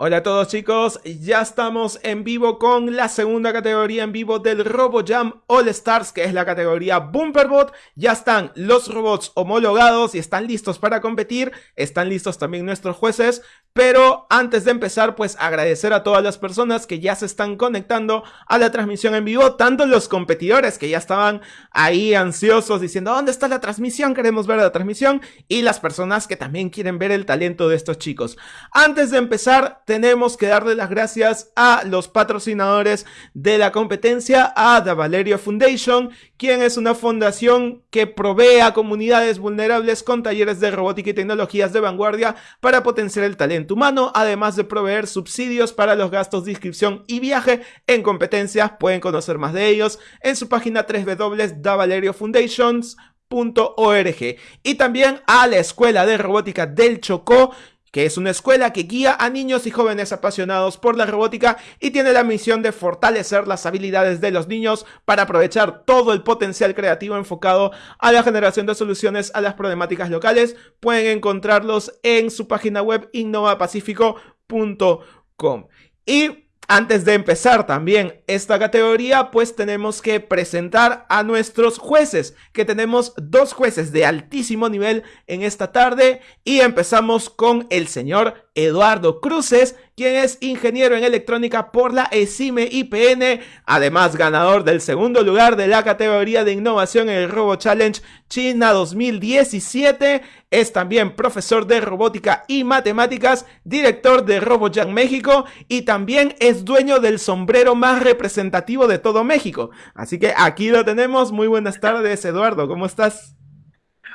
Hola a todos chicos, ya estamos en vivo con la segunda categoría en vivo del RoboJam All Stars, que es la categoría Bumperbot. Ya están los robots homologados y están listos para competir, están listos también nuestros jueces, pero antes de empezar, pues agradecer a todas las personas que ya se están conectando a la transmisión en vivo, tanto los competidores que ya estaban ahí ansiosos diciendo, ¿dónde está la transmisión? Queremos ver la transmisión, y las personas que también quieren ver el talento de estos chicos. Antes de empezar, tenemos que darle las gracias a los patrocinadores de la competencia, a The Valerio Foundation, quien es una fundación que provee a comunidades vulnerables con talleres de robótica y tecnologías de vanguardia para potenciar el talento humano, además de proveer subsidios para los gastos de inscripción y viaje en competencias. Pueden conocer más de ellos en su página www.davalерiofoundations.org y también a la Escuela de Robótica del Chocó que es una escuela que guía a niños y jóvenes apasionados por la robótica y tiene la misión de fortalecer las habilidades de los niños para aprovechar todo el potencial creativo enfocado a la generación de soluciones a las problemáticas locales. Pueden encontrarlos en su página web innovapacifico.com. Y antes de empezar también esta categoría, pues tenemos que presentar a nuestros jueces, que tenemos dos jueces de altísimo nivel en esta tarde. Y empezamos con el señor Eduardo Cruces, quien es ingeniero en electrónica por la ESIME IPN, además ganador del segundo lugar de la categoría de innovación en el Robo Challenge China 2017. Es también profesor de robótica y matemáticas, director de RoboJam México y también es dueño del sombrero más representativo de todo México. Así que aquí lo tenemos. Muy buenas tardes, Eduardo. ¿Cómo estás?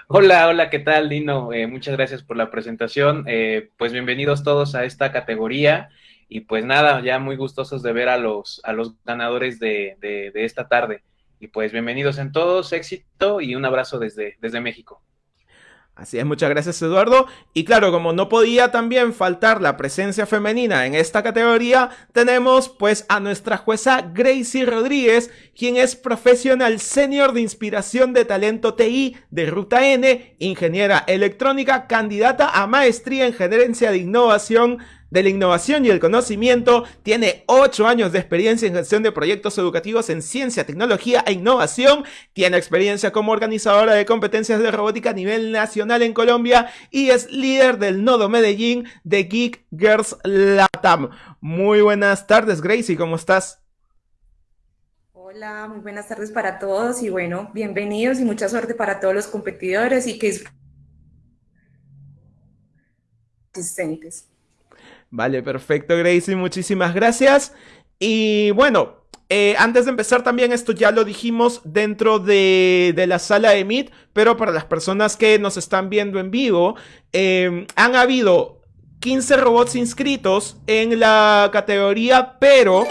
Hola, hola, ¿qué tal, Dino? Eh, muchas gracias por la presentación. Eh, pues bienvenidos todos a esta categoría. Y pues nada, ya muy gustosos de ver a los, a los ganadores de, de, de esta tarde. Y pues bienvenidos en todos, éxito y un abrazo desde, desde México. Así es, muchas gracias Eduardo. Y claro, como no podía también faltar la presencia femenina en esta categoría, tenemos pues a nuestra jueza Gracie Rodríguez, quien es profesional senior de inspiración de talento TI de Ruta N, ingeniera electrónica, candidata a maestría en gerencia de innovación de la innovación y el conocimiento, tiene 8 años de experiencia en gestión de proyectos educativos en ciencia, tecnología e innovación, tiene experiencia como organizadora de competencias de robótica a nivel nacional en Colombia y es líder del nodo Medellín de Geek Girls Latam. Muy buenas tardes, Gracie, ¿cómo estás? Hola, muy buenas tardes para todos y bueno, bienvenidos y mucha suerte para todos los competidores y que asistentes. Vale, perfecto, Gracie, muchísimas gracias. Y bueno, eh, antes de empezar también, esto ya lo dijimos dentro de, de, la sala de Meet, pero para las personas que nos están viendo en vivo, eh, han habido 15 robots inscritos en la categoría, pero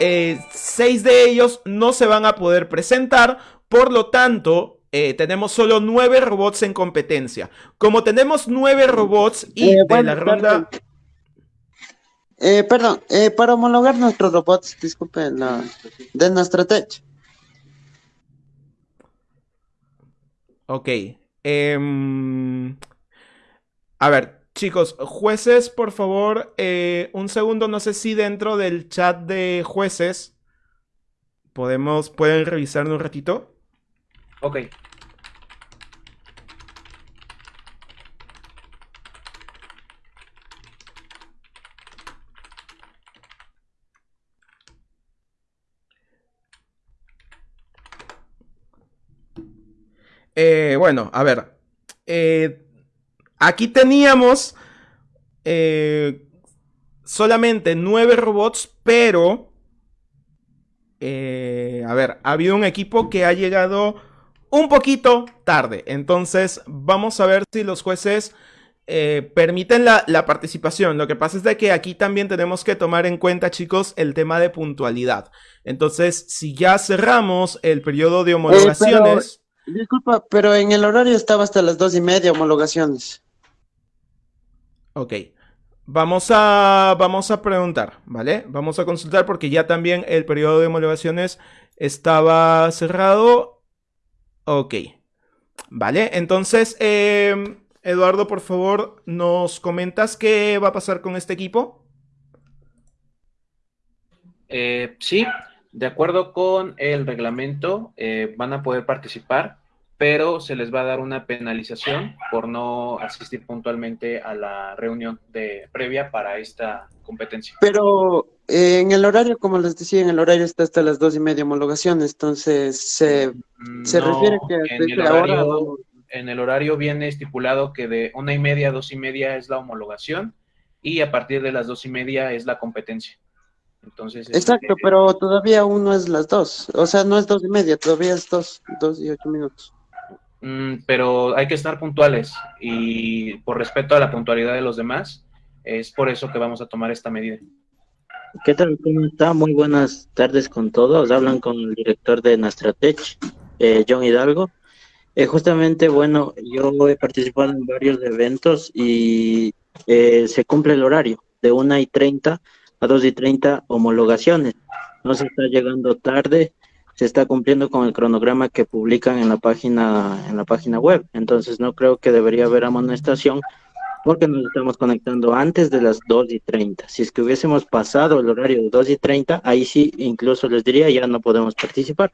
eh, 6 de ellos no se van a poder presentar, por lo tanto, eh, tenemos solo 9 robots en competencia. Como tenemos 9 robots y Eh, de la ronda... Eh, perdón, eh, para homologar nuestros robots, disculpen, la, de nuestra tech. Ok. em, a ver, chicos, jueces, por favor, eh, un segundo, no sé si dentro del chat de jueces podemos, pueden revisarlo un ratito. Ok. Eh, bueno, a ver. eh, aquí teníamos eh, solamente nueve robots, pero... a ver, ha habido un equipo que ha llegado un poquito tarde. Entonces, vamos a ver si los jueces eh, permiten la, la participación. Lo que pasa es de que aquí también tenemos que tomar en cuenta, chicos, el tema de puntualidad. Entonces, si ya cerramos el periodo de homologaciones... Disculpa, pero en el horario estaba hasta las dos y media homologaciones. Ok. Vamos a, vamos a preguntar, ¿vale? Vamos a consultar porque ya también el periodo de homologaciones estaba cerrado. Ok. Vale, entonces, eh, Eduardo, por favor, ¿nos comentas qué va a pasar con este equipo? Eh, sí, de acuerdo con el reglamento, eh, van a poder participar, pero se les va a dar una penalización por no asistir puntualmente a la reunión de previa para esta competencia. Pero eh, en el horario, como les decía, en el horario está hasta las dos y media homologación, entonces se, se No, refiere que en el ahora horario- en el horario viene estipulado que de una y media a dos y media es la homologación y a partir de las dos y media es la competencia. Entonces, Exacto, este, pero todavía aún no es las dos, o sea, no es dos y media, todavía es dos, dos y ocho minutos. mm, pero hay que estar puntuales y por respeto a la puntualidad de los demás, es por eso que vamos a tomar esta medida. ¿Qué tal? ¿Cómo está? Muy buenas tardes con todos. Hablan con el director de Nastratech, eh, John Hidalgo. Eh, justamente, bueno, yo he participado en varios eventos y eh, se cumple el horario de 1 y 30 a 2 y 30 homologaciones. No se está llegando tarde, se está cumpliendo con el cronograma que publican en la página, en la página web. Entonces no creo que debería haber amonestación porque nos estamos conectando antes de las 2 y 30. Si es que hubiésemos pasado el horario de 2 y 30, ahí sí incluso les diría ya no podemos participar.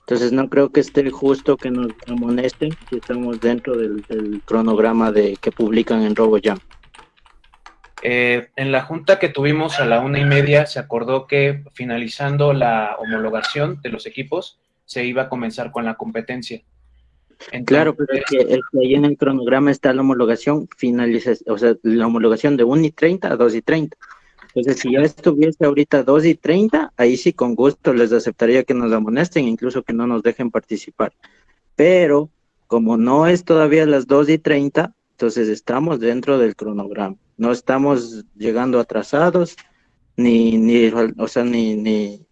Entonces no creo que esté justo que nos amonesten si estamos dentro del, del cronograma de que publican en RoboJam. Eh, en la junta que tuvimos a la una y media se acordó que finalizando la homologación de los equipos se iba a comenzar con la competencia. Claro, pero es que, es que ahí en el cronograma está la homologación finaliza, o sea, la homologación de 1 y 30 a 2 y 30. Entonces, si ya estuviese ahorita 2 y 30, ahí sí con gusto les aceptaría que nos amonesten, incluso que no nos dejen participar. Pero como no es todavía las 2 y 30, entonces estamos dentro del cronograma. No estamos llegando atrasados, ni, ni o sea, ni, ni,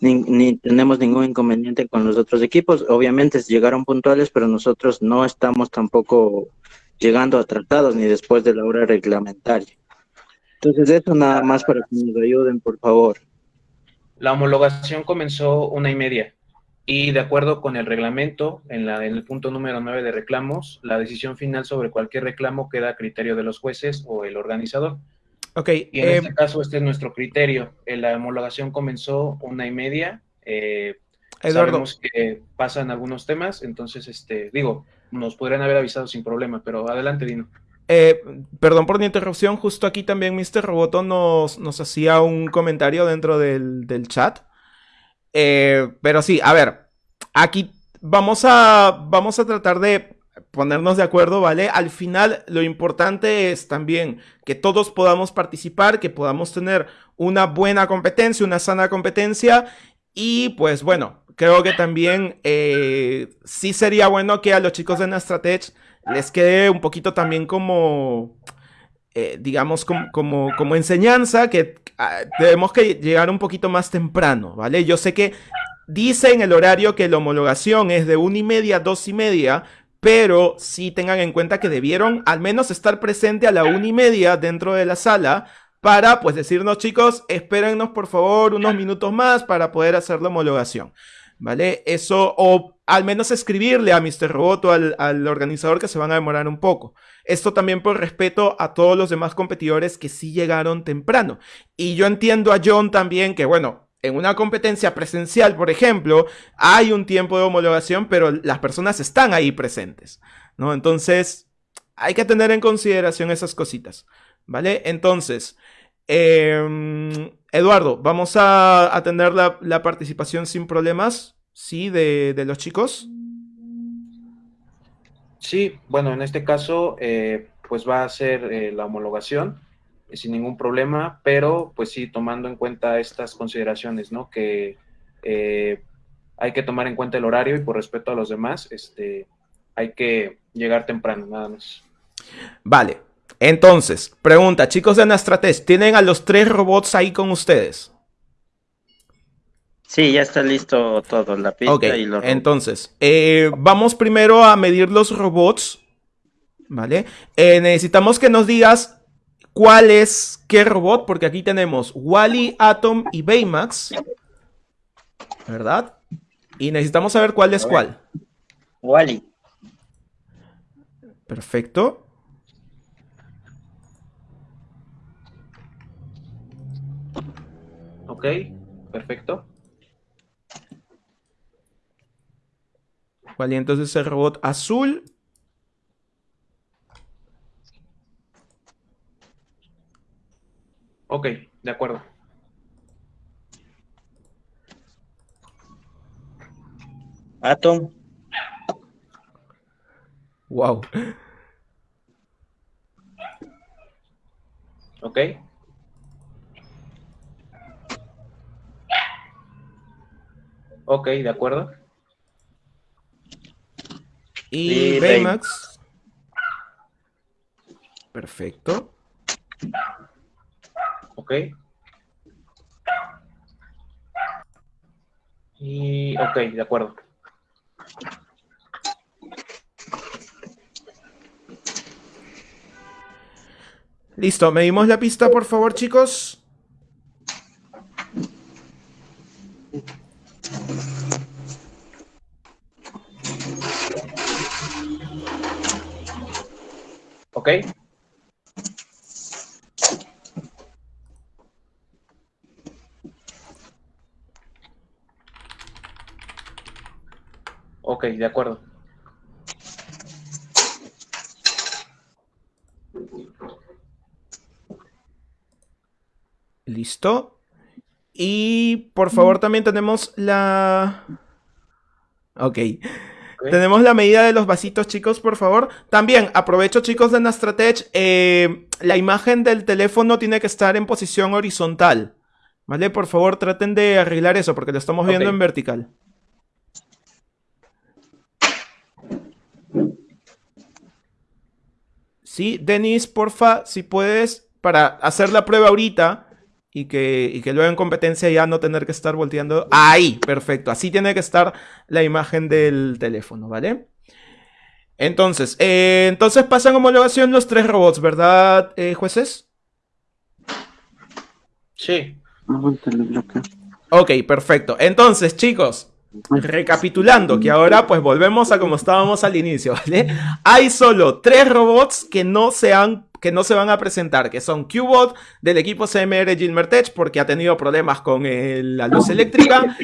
ni, tenemos ningún inconveniente con los otros equipos. Obviamente llegaron puntuales, pero nosotros no estamos tampoco llegando atrasados ni después de la hora reglamentaria. Entonces eso nada más para que nos ayuden, por favor. La homologación comenzó una y media y de acuerdo con el reglamento, en, la, en el punto número 9 de reclamos, la decisión final sobre cualquier reclamo queda a criterio de los jueces o el organizador. Ok. Y en eh, este caso, este es nuestro criterio. Eh, La homologación comenzó una y media. Eh, Eduardo. Sabemos que pasan algunos temas, entonces, este, digo, nos podrían haber avisado sin problema, pero adelante, Dino. Eh, perdón por la interrupción, justo aquí también Mr. Roboto nos, nos hacía un comentario dentro del, del chat. Eh, pero sí, a ver, aquí vamos a, vamos a tratar de ponernos de acuerdo, ¿vale? Al final lo importante es también que todos podamos participar, que podamos tener una buena competencia, una sana competencia y pues bueno, creo que también eh, sí sería bueno que a los chicos de Nastratech les quede un poquito también como, eh, digamos, como, como, como, enseñanza que ah, debemos que llegar un poquito más temprano, ¿vale? Yo sé que dice en el horario que la homologación es de una y media a dos y media, pero sí tengan en cuenta que debieron al menos estar presente a la una y media dentro de la sala para pues decirnos chicos, espérennos por favor unos minutos más para poder hacer la homologación. ¿Vale? Eso, o al menos escribirle a Mr. Roboto, al, al, organizador, que se van a demorar un poco. Esto también por respeto a todos los demás competidores que sí llegaron temprano. Y yo entiendo a John también que, bueno, en una competencia presencial, por ejemplo, hay un tiempo de homologación, pero las personas están ahí presentes, ¿no? Entonces, hay que tener en consideración esas cositas, ¿vale? Entonces, eh, Eduardo, vamos a, a tener la, la, participación sin problemas, ¿sí? De, de, los chicos. Sí, bueno, en este caso, eh, pues va a ser eh, la homologación eh, sin ningún problema, pero pues sí, tomando en cuenta estas consideraciones, ¿no? Que eh, hay que tomar en cuenta el horario y por respeto a los demás, este, hay que llegar temprano, nada más. Vale, entonces, pregunta, chicos de Anastrates, ¿tienen a los tres robots ahí con ustedes? Sí, ya está listo todo, la pista okay, y los Entonces, eh, vamos primero a medir los robots, ¿vale? Eh, necesitamos que nos digas cuál es qué robot, porque aquí tenemos Wally, Atom y Baymax, ¿verdad? Y necesitamos saber cuál es cuál. Wally. Perfecto. Ok. perfecto. Vale, entonces el robot azul. Ok, de acuerdo. Atom. Wow. Ok. Ok, de acuerdo. Y Y Baymax. Perfecto. Ok. Y ok, de acuerdo. Listo, medimos la pista, por favor, chicos. Ok. Ok, de acuerdo. Listo. Y por favor también tenemos la... Ok. Tenemos la medida de los vasitos, chicos, por favor. También aprovecho, chicos de Nastratech. eh, la imagen del teléfono tiene que estar en posición horizontal. ¿Vale? Por favor, traten de arreglar eso porque lo estamos viendo en vertical. Sí, Denis, porfa, si puedes, para hacer la prueba ahorita y que, y que luego en competencia ya no tener que estar volteando. Ahí, perfecto. Así tiene que estar la imagen del teléfono, ¿vale? Entonces, eh, entonces pasan homologación los tres robots, ¿verdad, eh, jueces? Sí. Ok, perfecto. Entonces, chicos, recapitulando, que ahora pues volvemos a como estábamos al inicio, ¿vale? Hay solo tres robots que no se han que no se van a presentar, que son Qbot del equipo CMR Gilmertech porque ha tenido problemas con la luz eléctrica,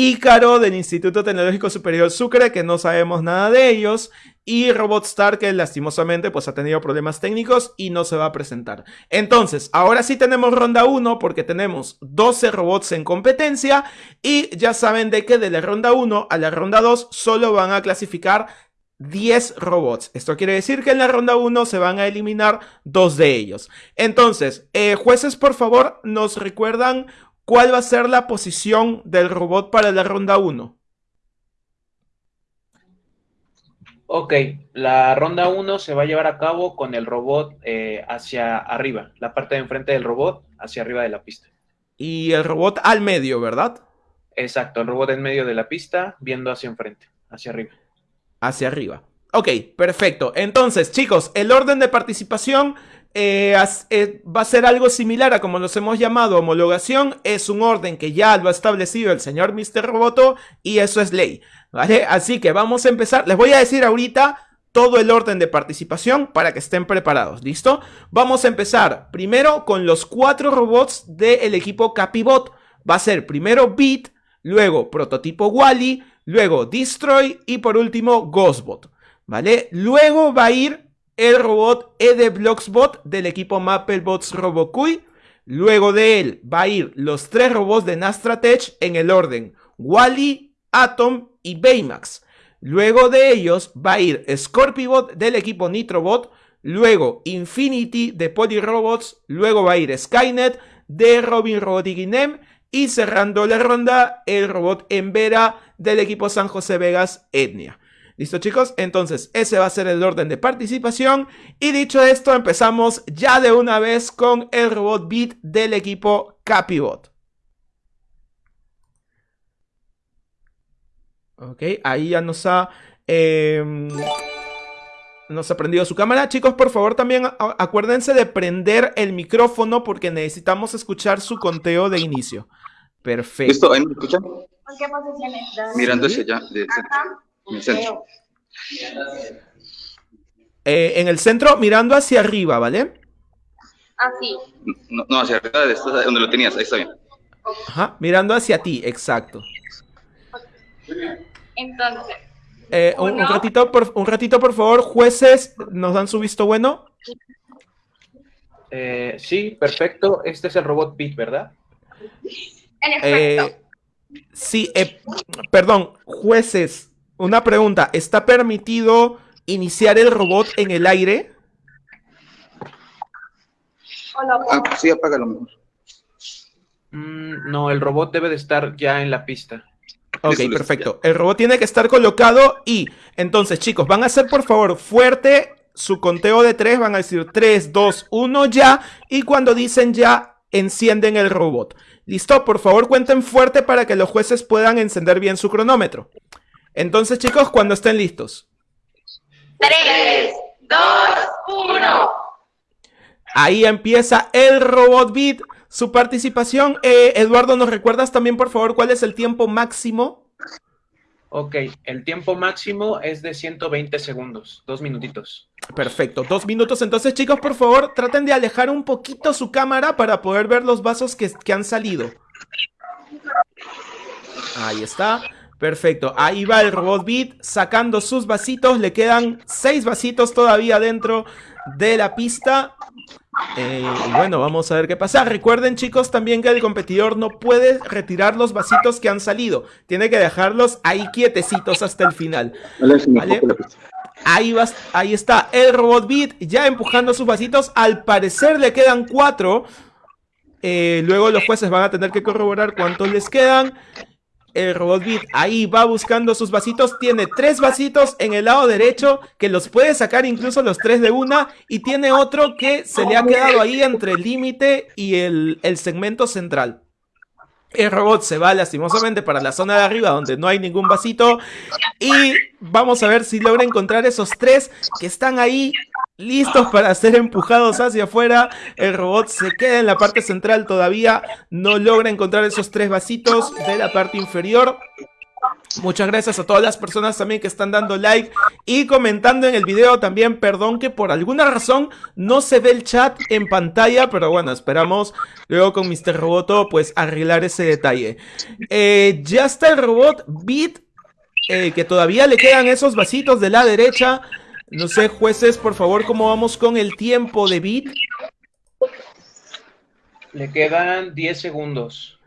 Ícaro del Instituto Tecnológico Superior Sucre, que no sabemos nada de ellos, y Robotstar, que lastimosamente pues ha tenido problemas técnicos y no se va a presentar. Entonces, ahora sí tenemos ronda 1 porque tenemos 12 robots en competencia y ya saben de que de la ronda 1 a la ronda 2 solo van a clasificar 10 robots. Esto quiere decir que en la ronda 1 se van a eliminar dos de ellos. Entonces, eh, jueces, por favor, nos recuerdan cuál va a ser la posición del robot para la ronda 1. Ok, la ronda 1 se va a llevar a cabo con el robot eh, hacia arriba, la parte de enfrente del robot hacia arriba de la pista. Y el robot al medio, ¿verdad? Exacto, el robot en medio de la pista, viendo hacia enfrente, hacia arriba. Hacia arriba. Ok, perfecto. Entonces, chicos, el orden de participación eh, eh, va a ser algo similar a como los hemos llamado homologación. Es un orden que ya lo ha establecido el señor Mr. Roboto y eso es ley. ¿Vale? Así que vamos a empezar. Les voy a decir ahorita todo el orden de participación para que estén preparados. ¿Listo? Vamos a empezar primero con los cuatro robots del equipo Capibot. Va a ser primero Beat, luego Prototipo Wally, luego Destroy y por último Ghostbot. ¿Vale? Luego va a ir el robot Ede Blocksbot del equipo Mapplebots Robokui. Luego de él va a ir los tres robots de Nastratech en el orden Wally, Atom y Baymax. Luego de ellos va a ir Scorpibot del equipo Nitrobot. Luego Infinity de Polyrobots. Luego va a ir Skynet de Robin Robotic Inem. Y cerrando la ronda, el robot Embera del equipo San José Vegas Etnia. ¿Listo chicos? Entonces ese va a ser el orden de participación. Y dicho esto, empezamos ya de una vez con el robot Beat del equipo Capibot. Ok, ahí ya nos ha... em, nos ha prendido su cámara. Chicos, por favor, también acuérdense de prender el micrófono porque necesitamos escuchar su conteo de inicio. Perfecto. ¿Listo? ¿Ahí me escuchan? Mirando hacia allá. Ajá. En el centro. Eh, en el centro, mirando hacia arriba, ¿vale? Así. No, no, hacia arriba, donde lo tenías, ahí está bien. Ajá, mirando hacia ti, exacto. Entonces, Eh, un, un ratito, por, un ratito, por favor, jueces, ¿nos dan su visto bueno? Eh, sí, perfecto. Este es el robot Beat, ¿verdad? en efecto, Eh, sí, eh, perdón, jueces, una pregunta. ¿Está permitido iniciar el robot en el aire? o lo Ah, sí, apágalo. Mm, no, el robot debe de estar ya en la pista. Ok, Listo, listo, perfecto. El robot tiene que estar colocado y entonces, chicos, van a hacer por favor fuerte su conteo de tres. Van a decir 3, 2, 1 ya. Y cuando dicen ya, encienden el robot. ¿Listo? Por favor, cuenten fuerte para que los jueces puedan encender bien su cronómetro. Entonces, chicos, cuando estén listos. 3, 2, 1. Ahí empieza el robot beat. Su participación. Eh, Eduardo, ¿nos recuerdas también, por favor, cuál es el tiempo máximo? Ok, el tiempo máximo es de 120 segundos, dos minutitos. Perfecto, dos minutos. Entonces, chicos, por favor, traten de alejar un poquito su cámara para poder ver los vasos que, que han salido. Ahí está. Perfecto. Ahí va el robot Beat sacando sus vasitos. Le quedan seis vasitos todavía dentro de la pista. Eh, y bueno, vamos a ver qué pasa. Recuerden, chicos, también que el competidor no puede retirar los vasitos que han salido. Tiene que dejarlos ahí quietecitos hasta el final. Vale. Ahí, vas, ahí está el robot Beat ya empujando sus vasitos. Al parecer le quedan cuatro. Eh, luego los jueces van a tener que corroborar cuántos les quedan. El robot Beat ahí va buscando sus vasitos. Tiene tres vasitos en el lado derecho que los puede sacar incluso los tres de una. Y tiene otro que se le ha quedado ahí entre el límite y el, el segmento central. El robot se va lastimosamente para la zona de arriba donde no hay ningún vasito. Y vamos a ver si logra encontrar esos tres que están ahí listos para ser empujados hacia afuera. El robot se queda en la parte central todavía. No logra encontrar esos tres vasitos de la parte inferior. Muchas gracias a todas las personas también que están dando like y comentando en el video también. Perdón que por alguna razón no se ve el chat en pantalla, pero bueno, esperamos luego con Mr. Roboto pues arreglar ese detalle. Eh, ya está el robot Beat, eh, que todavía le quedan esos vasitos de la derecha. No sé, jueces, por favor, ¿cómo vamos con el tiempo de Beat? Le quedan 10 segundos.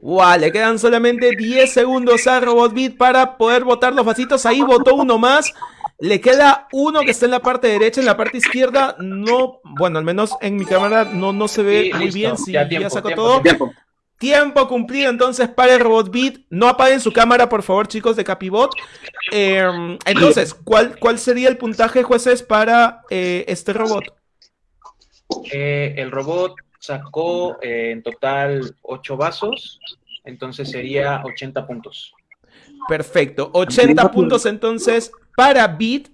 Wow, le quedan solamente 10 segundos a Robot Beat para poder botar los vasitos. Ahí votó uno más. Le queda uno que está en la parte derecha, en la parte izquierda. No, bueno, al menos en mi cámara no, no se ve Sí, muy listo. bien. Si Ya tiempo, todo. Tiempo. Tiempo cumplido entonces para el Robot Beat. No apaguen su cámara, por favor, chicos de Capibot. Eh, entonces, ¿cuál, ¿cuál sería el puntaje, jueces, para eh, este robot? Eh, el robot sacó eh, en total 8 vasos, entonces sería 80 puntos. Perfecto. 80 puntos entonces para Beat.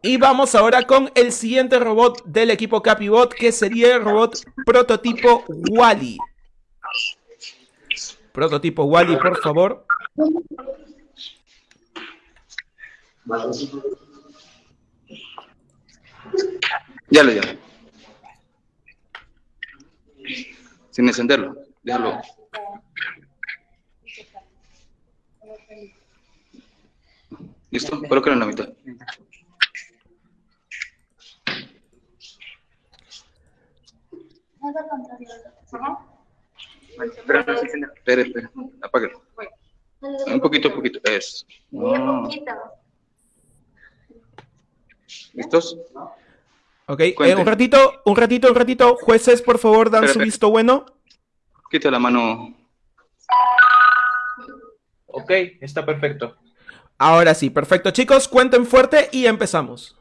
Y vamos ahora con el siguiente robot del equipo Capibot, que sería el robot prototipo Wally. Prototipo Wally, por favor. Ya lo ya. Sin encenderlo. Déjalo. ¿Listo? Colócalo en la mitad. Espera, espera. Apágalo. Un poquito, un poquito. Eso. Ah. ¿Listos? Ok, eh, un ratito, un ratito, un ratito. Jueces, por favor, dan su Espera, visto bueno. Quita la mano. Ok, está perfecto. Ahora sí, perfecto. Chicos, cuenten fuerte y empezamos.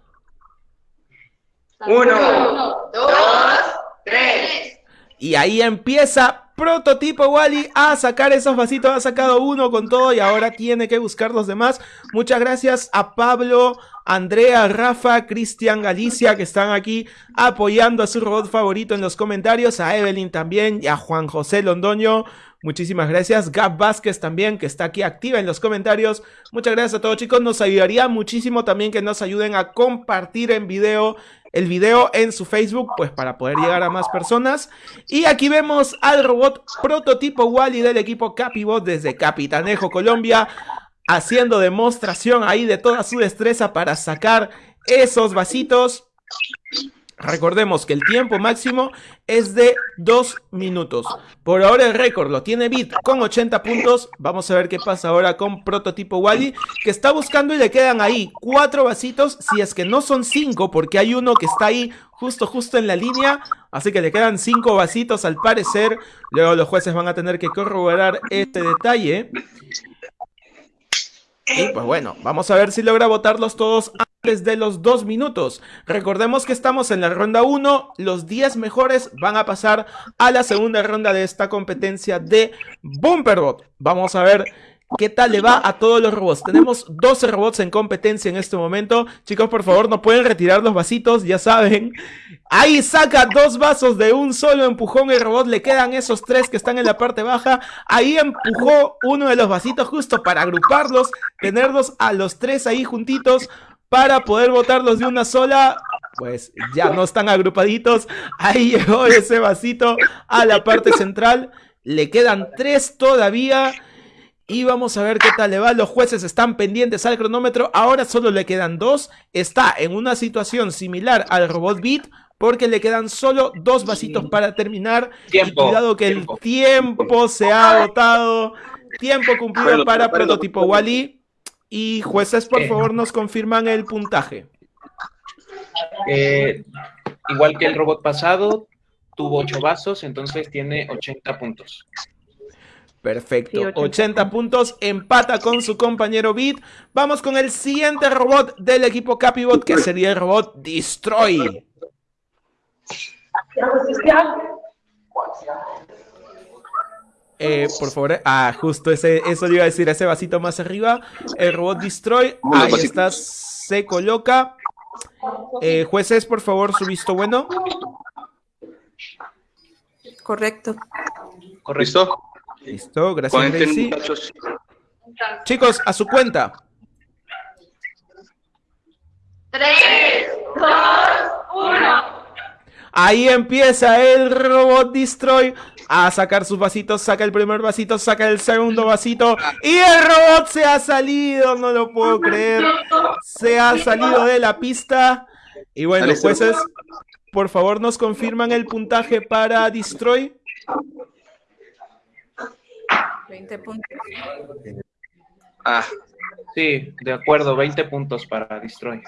Uno, dos, tres. Y ahí empieza Prototipo Wally a sacar esos vasitos. Ha sacado uno con todo y ahora tiene que buscar los demás. Muchas gracias a Pablo, Andrea, Rafa, Cristian, Galicia que están aquí apoyando a su robot favorito en los comentarios. A Evelyn también y a Juan José Londoño. Muchísimas gracias. Gab Vázquez también, que está aquí activa en los comentarios. Muchas gracias a todos chicos. Nos ayudaría muchísimo también que nos ayuden a compartir en video el video en su Facebook, pues para poder llegar a más personas. Y aquí vemos al robot prototipo Wally del equipo Capibot desde Capitanejo, Colombia, haciendo demostración ahí de toda su destreza para sacar esos vasitos. Recordemos que el tiempo máximo es de 2 minutos. Por ahora el récord lo tiene Bit con 80 puntos. Vamos a ver qué pasa ahora con Prototipo Wally, que está buscando y le quedan ahí 4 vasitos, si es que no son 5, porque hay uno que está ahí justo, justo en la línea. Así que le quedan 5 vasitos al parecer. Luego los jueces van a tener que corroborar este detalle. Y pues bueno, vamos a ver si logra votarlos todos de los dos minutos. Recordemos que estamos en la ronda 1, los 10 mejores van a pasar a la segunda ronda de esta competencia de Bumperbot. Vamos a ver ¿Qué tal le va a todos los robots? Tenemos 12 robots en competencia en este momento. Chicos, por favor, no pueden retirar los vasitos, ya saben. Ahí saca dos vasos de un solo empujón el robot. Le quedan esos tres que están en la parte baja. Ahí empujó uno de los vasitos justo para agruparlos. Tenerlos a los tres ahí juntitos para poder botarlos de una sola. Pues ya no están agrupaditos. Ahí llegó ese vasito a la parte central. Le quedan tres todavía. Y vamos a ver qué tal le va. Los jueces están pendientes al cronómetro. Ahora solo le quedan dos. Está en una situación similar al robot Beat. Porque le quedan solo dos vasitos para terminar. Tiempo, y cuidado que tiempo. el tiempo se ha agotado. Tiempo cumplido para prototipo Wally. Y jueces, por Eh. favor, nos confirman el puntaje. Eh, igual que el robot pasado, tuvo 8 vasos, entonces tiene 80 puntos. Perfecto. Sí, 80 80 puntos. Empata con su compañero Beat. Vamos con el siguiente robot del equipo Capibot, que sería el robot Destroy. Eh, por favor, eh, ah, justo ese, eso le iba a decir, ese vasito más arriba. El robot Destroy, ahí está, se coloca. Eh, jueces, por favor, su visto bueno. Correcto. Correcto. ¿Listo? Listo, gracias, Gracie. muchachos. Chicos, a su cuenta. 3, 2, 1. Ahí empieza el robot Destroy a sacar sus vasitos, saca el primer vasito, saca el segundo vasito y el robot se ha salido, no lo puedo creer, se ha salido de la pista y bueno, jueces, por favor nos confirman el puntaje para Destroy. 20 puntos. Ah, Sí, de acuerdo, 20 puntos para Destroy.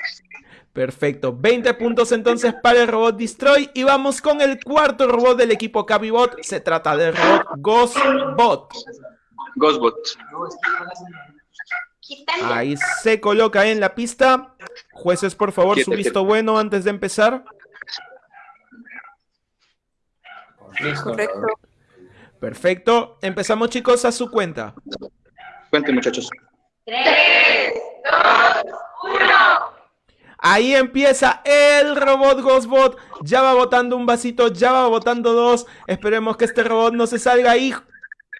Perfecto, 20 puntos entonces para el robot Destroy y vamos con el cuarto robot del equipo Cabibot, se trata del robot Ghostbot. Ghostbot. Ahí se coloca en la pista. Jueces, por favor, su visto bueno antes de empezar. Correcto. Perfecto. Empezamos, chicos, a su cuenta. Cuenten, muchachos. 3, 2, 1. Ahí empieza el robot Ghostbot. Ya va botando un vasito, ya va botando dos. Esperemos que este robot no se salga ahí.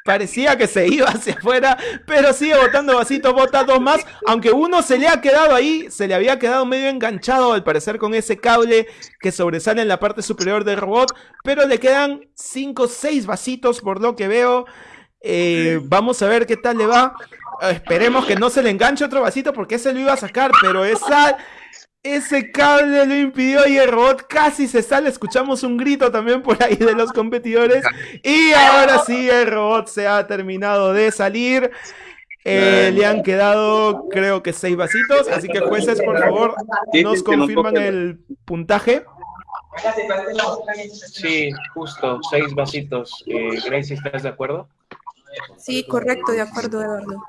Parecía que se iba hacia afuera, pero sigue botando vasitos, bota dos más. Aunque uno se le ha quedado ahí, se le había quedado medio enganchado al parecer con ese cable que sobresale en la parte superior del robot. Pero le quedan 5 o 6 vasitos por lo que veo. Eh, vamos a ver qué tal le va. Esperemos que no se le enganche otro vasito porque ese lo iba a sacar, pero esa, ese cable lo impidió y el robot casi se sale. Escuchamos un grito también por ahí de los competidores. Y ahora sí, el robot se ha terminado de salir. Eh, le han quedado, creo que seis vasitos. Así que, jueces, por favor, nos confirman el puntaje. Sí, justo, 6 vasitos. Eh, Gracie, ¿estás de acuerdo? Sí, correcto, de acuerdo, Eduardo.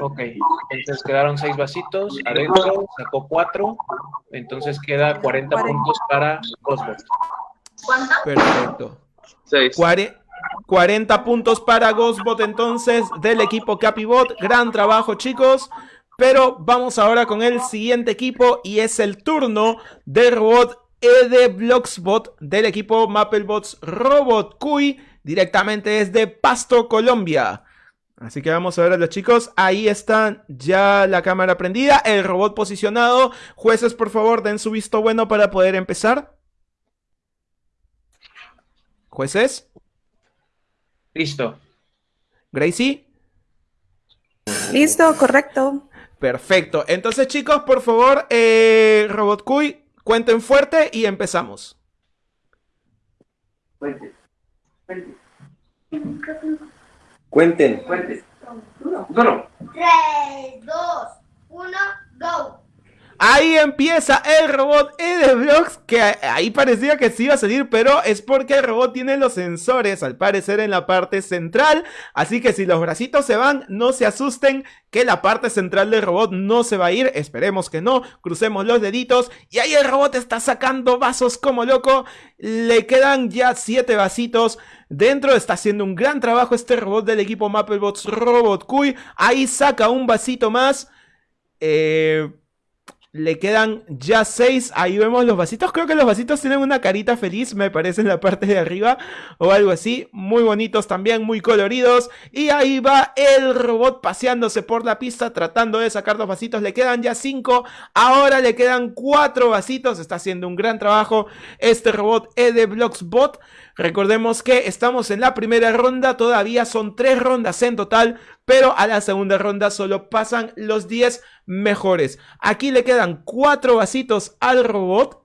Ok, entonces quedaron 6 vasitos. Adentro sacó 4. Entonces queda 40 Cuarenta. puntos para Cosbot. Perfecto. Seis. Cuare- 40 puntos para Ghostbot entonces del equipo Capibot. Gran trabajo chicos. Pero vamos ahora con el siguiente equipo y es el turno del robot ED Blocksbot del equipo Mapplebots Robot Cui directamente desde Pasto, Colombia. Así que vamos a ver a los chicos. Ahí están ya la cámara prendida, el robot posicionado. Jueces, por favor, den su visto bueno para poder empezar. Jueces, Listo. Gracie. Listo, correcto. Perfecto. Entonces, chicos, por favor, eh, Robot Cuy, cuenten fuerte y empezamos. Cuenten. Uno. 3, 2, 1, go. Ahí empieza el robot Edeblox, que ahí parecía que sí iba a salir, pero es porque el robot tiene los sensores, al parecer en la parte central, así que si los bracitos se van, no se asusten que la parte central del robot no se va a ir, esperemos que no, crucemos los deditos, y ahí el robot está sacando vasos como loco, le quedan ya 7 vasitos, Dentro. Está haciendo un gran trabajo este robot del equipo Mapplebots Robot Cuy. Ahí saca un vasito más. Eh, le quedan ya seis. Ahí vemos los vasitos. Creo que los vasitos tienen una carita feliz, me parece, en la parte de arriba. O algo así. Muy bonitos también, muy coloridos. Y ahí va el robot paseándose por la pista, tratando de sacar los vasitos. Le quedan ya cinco. Ahora le quedan cuatro vasitos. Está haciendo un gran trabajo este robot Edebloxbot. Recordemos que estamos en la primera ronda. Todavía son tres rondas en total. Pero a la segunda ronda solo pasan los 10 mejores. Aquí le quedan cuatro vasitos al robot.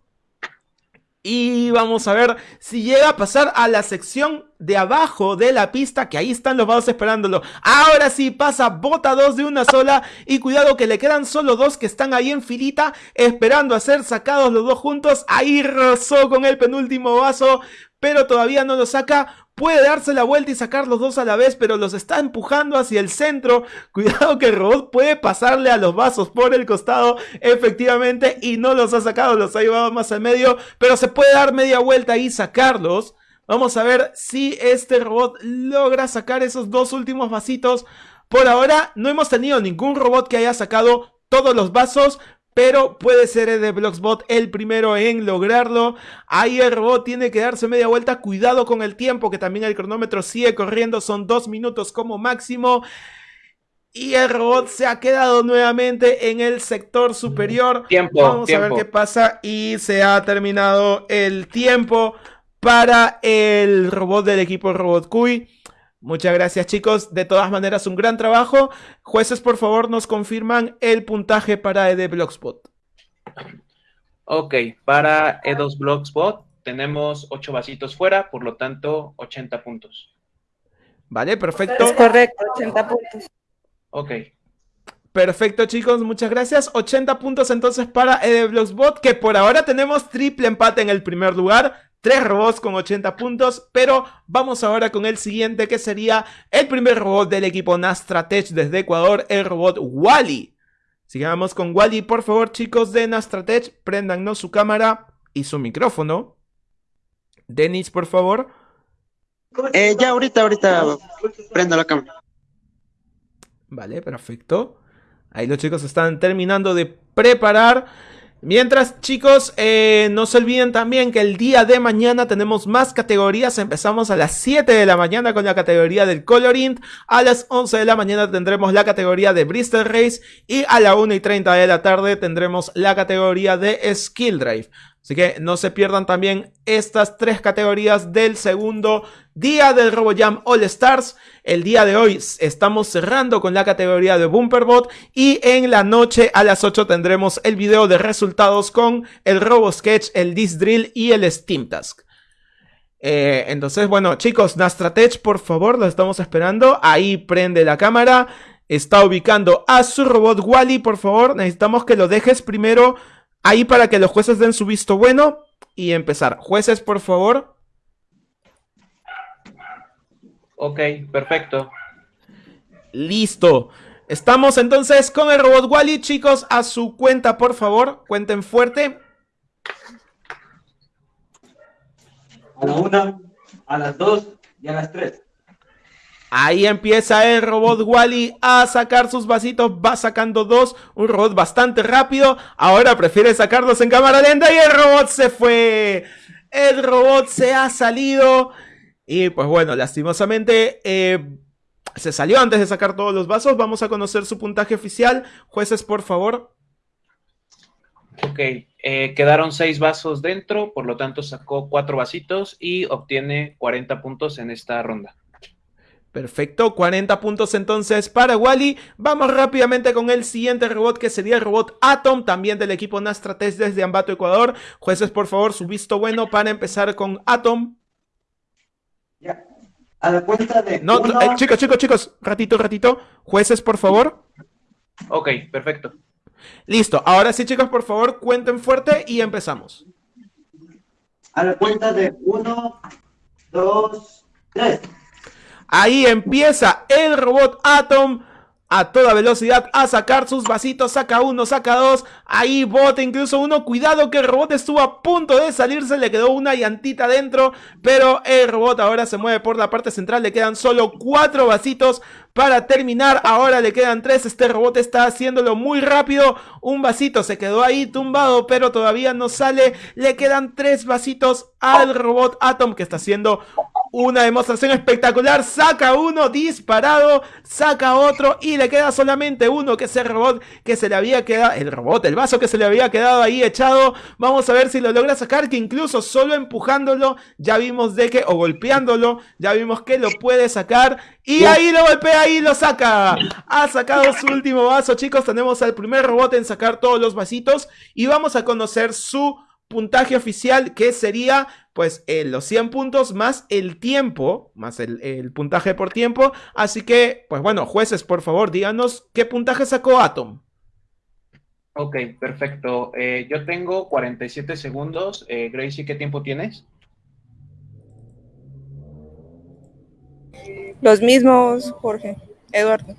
Y vamos a ver si llega a pasar a la sección de abajo de la pista, que ahí están los vasos esperándolo. Ahora sí pasa, bota dos de una sola. Y cuidado que le quedan solo dos que están ahí en filita, esperando a ser sacados los dos juntos. Ahí rozó con el penúltimo vaso, pero todavía no lo saca. Puede darse la vuelta y sacar los dos a la vez, pero los está empujando hacia el centro. Cuidado que el robot puede pasarle a los vasos por el costado, efectivamente, y no los ha sacado, los ha llevado más al medio, pero se puede dar media vuelta y sacarlos. Vamos a ver si este robot logra sacar esos dos últimos vasitos. Por ahora no hemos tenido ningún robot que haya sacado todos los vasos, pero puede ser el de Bloxbot el primero en lograrlo. Ahí el robot tiene que darse media vuelta. Cuidado con el tiempo, que también el cronómetro sigue corriendo. Son dos minutos como máximo. Y el robot se ha quedado nuevamente en el sector superior. Tiempo, Vamos a tiempo. ver qué pasa. Y se ha terminado el tiempo para el robot del equipo Robot Cuy. Muchas gracias chicos, de todas maneras un gran trabajo. Jueces por favor nos confirman el puntaje para ED Blockspot. Ok, para E2 Blogspot tenemos 8 vasitos fuera, por lo tanto 80 puntos. Vale, perfecto. Es correcto, 80 puntos. Ok, Perfecto chicos, muchas gracias. 80 puntos entonces para ED que por ahora tenemos triple empate en el primer lugar. Tres robots con 80 puntos, pero vamos ahora con el siguiente que sería el primer robot del equipo Nastratech desde Ecuador, el robot Wally. Sigamos con Wally, por favor chicos de Nastratech, préndannos su cámara y su micrófono. Denis, por favor. Eh, ya ahorita, ahorita prendo la cámara. Vale, perfecto. Ahí los chicos están terminando de preparar. Mientras, chicos, eh, no se olviden también que el día de mañana tenemos más categorías. Empezamos a las 7 de la mañana con la categoría del Colorint. A las 11 de la mañana tendremos la categoría de Bristol Race. Y a la 1 y 30 de la tarde tendremos la categoría de Skill Drive. Así que no se pierdan también estas tres categorías del segundo día del RoboJam All Stars. El día de hoy estamos cerrando con la categoría de Bumperbot y en la noche a las 8 tendremos el video de resultados con el RoboSketch, el Disc Drill y el Steam Task. Eh, entonces, bueno, chicos, Nastratech, por favor, lo estamos esperando. Ahí prende la cámara. Está ubicando a su robot Wally, por favor. Necesitamos que lo dejes primero ahí para que los jueces den su visto bueno y empezar. Jueces, por favor. Ok, perfecto. Listo. Estamos entonces con el robot Wally, chicos, a su cuenta, por favor. Cuenten fuerte. A la una, a las dos y a las tres. Ahí empieza el robot Wally a sacar sus vasitos, va sacando dos, un robot bastante rápido, ahora prefiere sacarlos en cámara lenta y el robot se fue. El robot se ha salido y pues bueno, lastimosamente eh, Se salió antes de sacar todos los vasos. Vamos a conocer su puntaje oficial. Jueces, por favor. Ok, eh, quedaron seis vasos dentro, por lo tanto sacó cuatro vasitos y obtiene 40 puntos en esta ronda. Perfecto, 40 puntos entonces para Wally. Vamos rápidamente con el siguiente robot que sería el robot Atom, también del equipo Nastrates desde Ambato, Ecuador. Jueces, por favor, su visto bueno para empezar con Atom. A la cuenta de. No, uno, eh, chicos, chicos, chicos, ratito, ratito. Jueces, por favor. Ok, perfecto. Listo, ahora sí, chicos, por favor, cuenten fuerte y empezamos. A la cuenta de uno, dos, tres. Ahí empieza el robot Atom a toda velocidad a sacar sus vasitos. Saca uno, saca dos. Ahí bota incluso uno. Cuidado que el robot estuvo a punto de salirse. Le quedó una llantita dentro. Pero el robot ahora se mueve por la parte central. Le quedan solo cuatro vasitos para terminar. Ahora le quedan tres. Este robot está haciéndolo muy rápido. Un vasito se quedó ahí tumbado, pero todavía no sale. Le quedan tres vasitos al robot Atom que está haciendo una demostración espectacular. Saca uno disparado, saca otro y le queda solamente uno que es el robot que se le había quedado. El robot, el vaso que se le había quedado ahí echado. Vamos a ver si lo logra sacar. Que incluso solo empujándolo, ya vimos de que, o golpeándolo, ya vimos que lo puede sacar. Y ahí lo golpea y lo saca. Ha sacado su último vaso, chicos. Tenemos al primer robot en sacar todos los vasitos. Y vamos a conocer su puntaje oficial que sería pues eh, los 100 puntos más el tiempo, más el, el, puntaje por tiempo. Así que, pues bueno, jueces, por favor, díganos qué puntaje sacó Atom. Ok, perfecto. Eh, yo tengo 47 segundos. Eh, Gracie, ¿qué tiempo tienes? Los mismos, Jorge. Eduardo.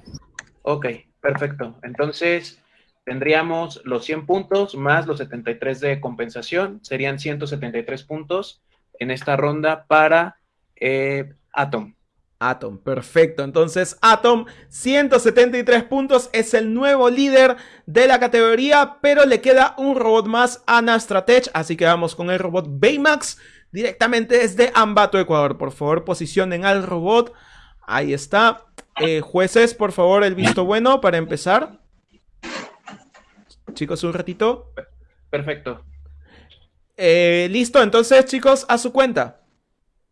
Ok, perfecto. Entonces, tendríamos los 100 puntos más los 73 de compensación, serían 173 puntos en esta ronda para eh, Atom. Atom, perfecto. Entonces, Atom, 173 puntos, es el nuevo líder de la categoría, pero le queda un robot más a Nastratech, así que vamos con el robot Baymax directamente desde Ambato, Ecuador. Por favor, posicionen al robot. Ahí está. Eh, jueces, por favor, el visto bueno para empezar. Chicos, un ratito. Perfecto. Eh, listo, entonces, chicos, a su cuenta.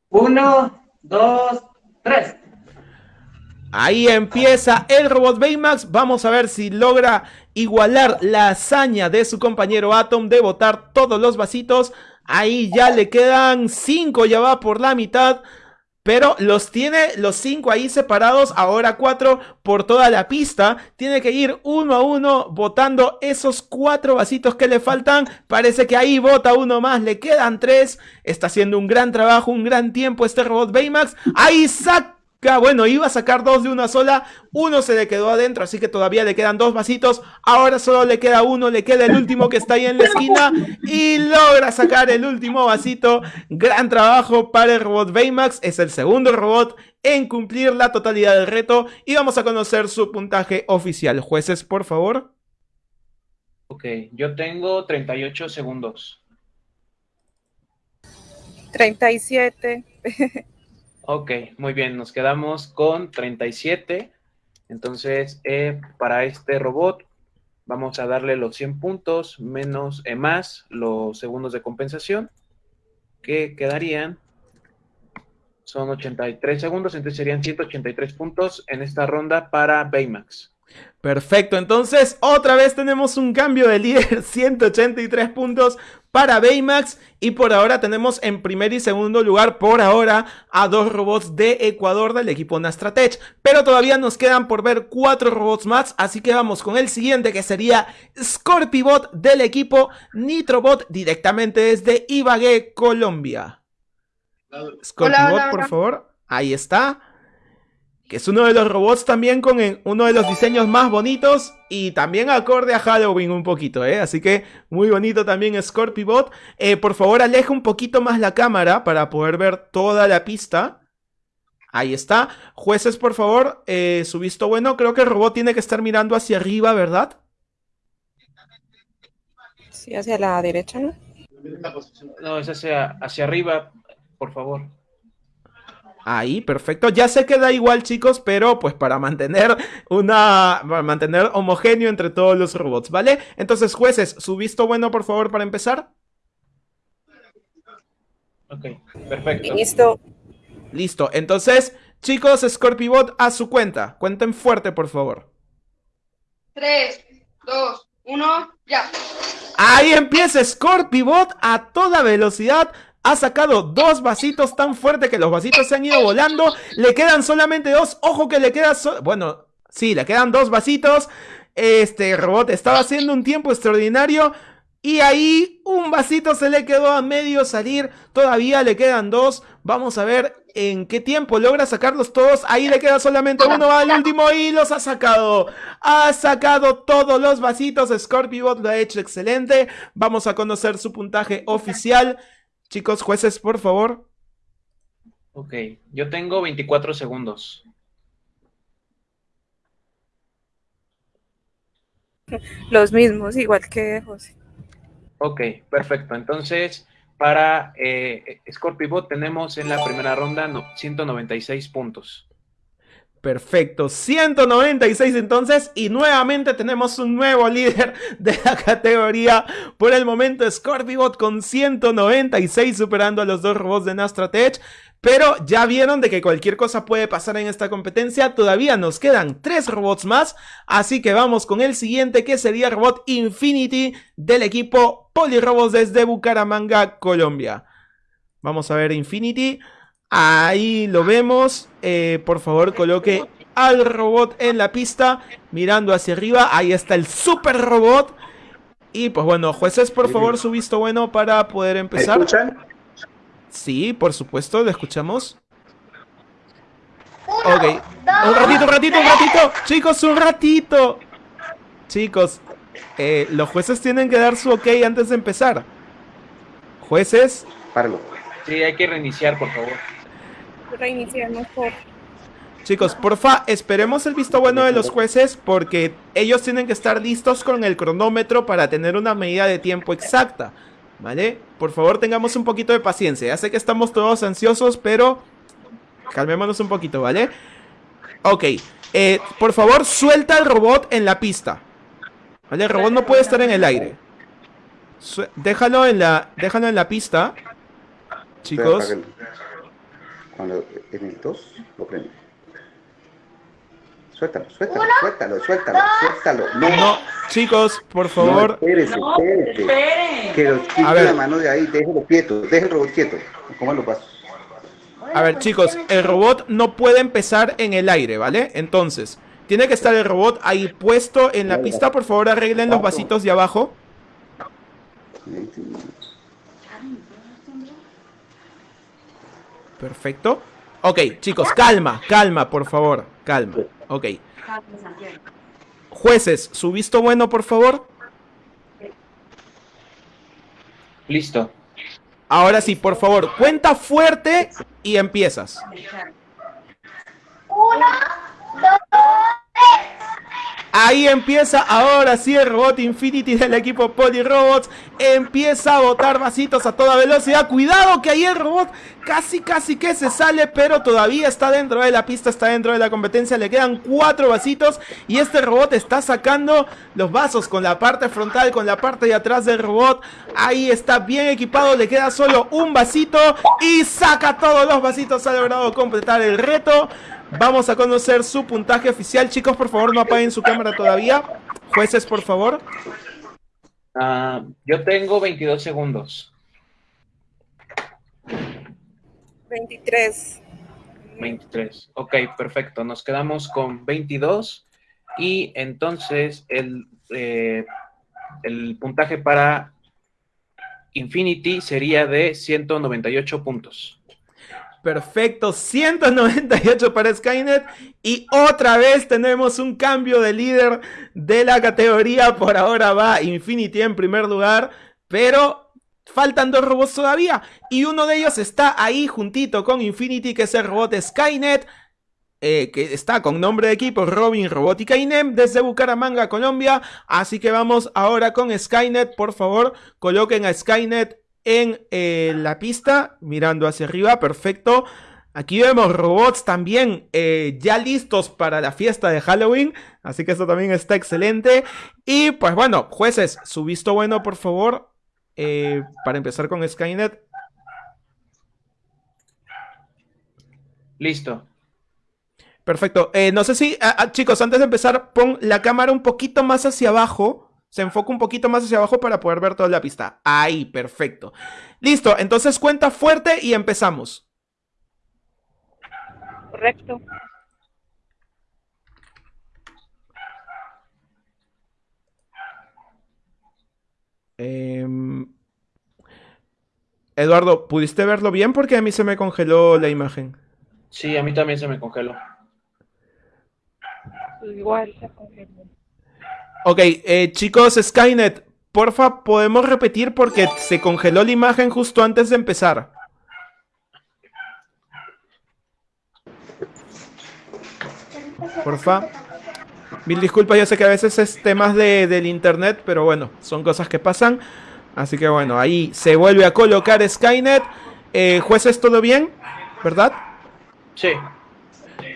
Uno, dos, tres. Ahí empieza el robot Baymax. Vamos a ver si logra igualar la hazaña de su compañero Atom de botar todos los vasitos. Ahí ya le quedan cinco, ya va por la mitad. Pero los tiene los cinco ahí separados, ahora cuatro por toda la pista. Tiene que ir uno a uno botando esos cuatro vasitos que le faltan. Parece que ahí bota uno más, le quedan tres. Está haciendo un gran trabajo, un gran tiempo este robot Baymax. Ahí saca. Bueno, iba a sacar dos de una sola, uno se le quedó adentro, así que todavía le quedan dos vasitos, ahora solo le queda uno, le queda el último que está ahí en la esquina y logra sacar el último vasito. Gran trabajo para el robot Baymax, es el segundo robot en cumplir la totalidad del reto y vamos a conocer su puntaje oficial. Jueces, por favor. Ok, yo tengo 38 segundos. 37. Ok, muy bien, nos quedamos con 37. Entonces, eh, para este robot vamos a darle los 100 puntos menos eh, más los segundos de compensación, que quedarían, son 83 segundos, entonces serían 183 puntos en esta ronda para Baymax. Perfecto, entonces otra vez tenemos un cambio de líder, 183 puntos para Baymax. Y por ahora tenemos en primer y segundo lugar por ahora a dos robots de Ecuador del equipo Nastratech, pero todavía nos quedan por ver cuatro robots más, así que vamos con el siguiente que sería Scorpibot del equipo Nitrobot directamente desde Ibagué, Colombia. Scorpibot, por favor, ahí está que es uno de los robots también con uno de los diseños más bonitos y también acorde a Halloween un poquito, ¿eh? Así que muy bonito también Scorpibot. Eh, por favor, aleja un poquito más la cámara para poder ver toda la pista. Ahí está. Jueces, por favor, eh, su visto bueno. Creo que el robot tiene que estar mirando hacia arriba, ¿verdad? Sí, hacia la derecha, ¿no? No, es hacia, hacia arriba, por favor. Ahí, perfecto. Ya se queda igual, chicos, pero pues para mantener una. Para mantener homogéneo entre todos los robots, ¿vale? Entonces, jueces, su visto bueno, por favor, para empezar. Ok, perfecto. Listo. Listo. Entonces, chicos, Scorpibot a su cuenta. Cuenten fuerte, por favor. 3, 2, 1, ya. Ahí empieza Scorpibot a toda velocidad. Ha sacado dos vasitos tan fuerte que los vasitos se han ido volando. Le quedan solamente dos. Ojo que le queda... bueno, sí, le quedan dos vasitos. Este robot estaba haciendo un tiempo extraordinario. Y ahí un vasito se le quedó a medio salir. Todavía le quedan dos. Vamos a ver en qué tiempo logra sacarlos todos. Ahí le queda solamente uno al último y los ha sacado. Ha sacado todos los vasitos. Scorpibot lo ha hecho excelente. Vamos a conocer su puntaje oficial. Chicos, jueces, por favor. Ok, yo tengo 24 segundos. Los mismos, igual que José. Ok, perfecto. Entonces, para eh, Scorpibot tenemos en la primera ronda no- 196 puntos. Perfecto, 196 entonces y nuevamente tenemos un nuevo líder de la categoría. Por el momento Scorpibot con 196 superando a los dos robots de Nastratech. Pero ya vieron de que cualquier cosa puede pasar en esta competencia. Todavía nos quedan tres robots más. Así que vamos con el siguiente que sería robot Infinity del equipo Polirobots desde Bucaramanga, Colombia. Vamos a ver Infinity. Ahí lo vemos. Eh, por favor, coloque al robot en la pista, mirando hacia arriba. Ahí está el super robot. Y pues bueno, jueces, por favor, su visto bueno para poder empezar. Sí, por supuesto, lo escuchamos. Ok. Un ratito, un ratito, un ratito. Chicos, un ratito. Chicos, eh, los jueces tienen que dar su ok antes de empezar. Jueces. Páralo. Sí, hay que reiniciar, por favor. Reiniciamos por. Chicos, porfa, esperemos el visto bueno de los jueces porque ellos tienen que estar listos con el cronómetro para tener una medida de tiempo exacta. ¿Vale? Por favor, tengamos un poquito de paciencia. Ya sé que estamos todos ansiosos, pero calmémonos un poquito, ¿vale? Ok, eh, por favor, suelta el robot en la pista. ¿Vale? El robot no puede estar en el aire. Su- déjalo en la, déjalo en la pista. Chicos. Cuando en el 2 lo prende. Suéltalo, suéltalo, suéltalo, suéltalo, suéltalo. No, No, chicos, por favor. No, espérese, espérese. Que lo quite la mano de ahí, déjelo quieto, deje el robot quieto. ¿Cómo lo paso? A ver, chicos, el robot no puede empezar en el aire, ¿vale? Entonces, tiene que estar el robot ahí puesto en la pista. Por favor, arreglen los vasitos de abajo. Perfecto. Ok, chicos, calma, calma, por favor, calma. Ok. Jueces, su visto bueno, por favor. Listo. Ahora sí, por favor, cuenta fuerte y empiezas. Ahí empieza ahora sí el robot Infinity del equipo Polyrobots. Empieza a botar vasitos a toda velocidad. Cuidado que ahí el robot casi casi que se sale, pero todavía está dentro de la pista, está dentro de la competencia. Le quedan cuatro vasitos y este robot está sacando los vasos con la parte frontal, con la parte de atrás del robot. Ahí está bien equipado, le queda solo un vasito y saca todos los vasitos. Ha logrado completar el reto. Vamos a conocer su puntaje oficial. Chicos, por favor, no apaguen su cámara todavía. Jueces, por favor. Ah, yo tengo 22 segundos. 23. 23. Ok, perfecto. Nos quedamos con 22. Y entonces el, eh, el puntaje para Infinity sería de 198 puntos. Perfecto, 198 para Skynet. Y otra vez tenemos un cambio de líder de la categoría. Por ahora va Infinity en primer lugar. Pero faltan dos robots todavía. Y uno de ellos está ahí juntito con Infinity, que es el robot Skynet. eh, que está con nombre de equipo Robin Robótica INEM desde Bucaramanga, Colombia. Así que vamos ahora con Skynet. Por favor, coloquen a Skynet en eh, la pista, mirando hacia arriba, perfecto. Aquí vemos robots también eh, ya listos para la fiesta de Halloween. Así que eso también está excelente. Y pues bueno, jueces, su visto bueno, por favor. eh, para empezar con Skynet. Listo. Perfecto. No sé si, ah, ah, chicos, antes de empezar, pon la cámara un poquito más hacia abajo. Se enfoca un poquito más hacia abajo para poder ver toda la pista. Ahí, perfecto. Listo, entonces cuenta fuerte y empezamos. Correcto. Em, Eduardo, ¿pudiste verlo bien? Porque a mí se me congeló la imagen. Sí, a mí también se me congeló. Igual se confirmó. Ok, eh, chicos, Skynet, porfa, podemos repetir porque se congeló la imagen justo antes de empezar. Porfa. Mil disculpas, yo sé que a veces es temas de, del internet, pero bueno, son cosas que pasan. Así que bueno, ahí se vuelve a colocar Skynet. Eh, jueces, ¿todo bien? ¿Verdad? Sí.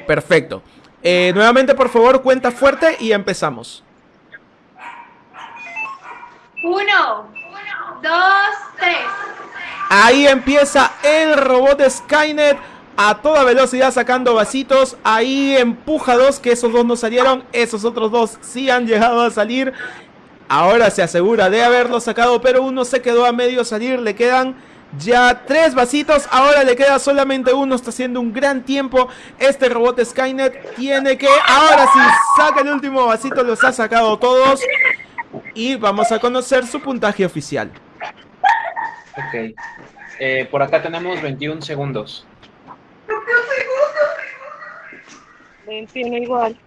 Perfecto. Eh, nuevamente, por favor, cuenta fuerte y empezamos. Uno, dos, tres. Ahí empieza el robot de Skynet a toda velocidad sacando vasitos. Ahí empuja dos, que esos dos no salieron. Esos otros dos sí han llegado a salir. Ahora se asegura de haberlo sacado, pero uno se quedó a medio salir. Le quedan ya tres vasitos. Ahora le queda solamente uno. Está haciendo un gran tiempo. Este robot Skynet tiene que... Ahora sí, saca el último vasito. Los ha sacado todos. Y vamos a conocer su puntaje oficial. Ok. Eh, por acá tenemos 21 segundos. 21 igual.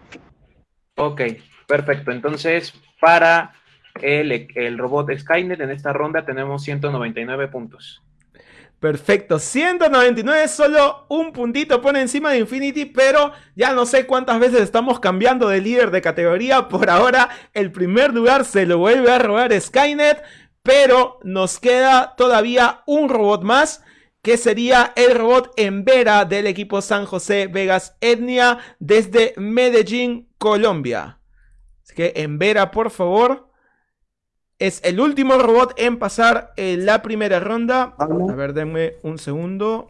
Ok, perfecto. Entonces, para el, el robot Skynet en esta ronda tenemos 199 puntos. Perfecto, 199, solo un puntito pone encima de Infinity, pero ya no sé cuántas veces estamos cambiando de líder de categoría. Por ahora, el primer lugar se lo vuelve a robar Skynet, pero nos queda todavía un robot más, que sería el robot Embera del equipo San José Vegas Etnia desde Medellín, Colombia. Así que Embera, por favor. Es el último robot en pasar eh, la primera ronda. A ver, denme un segundo.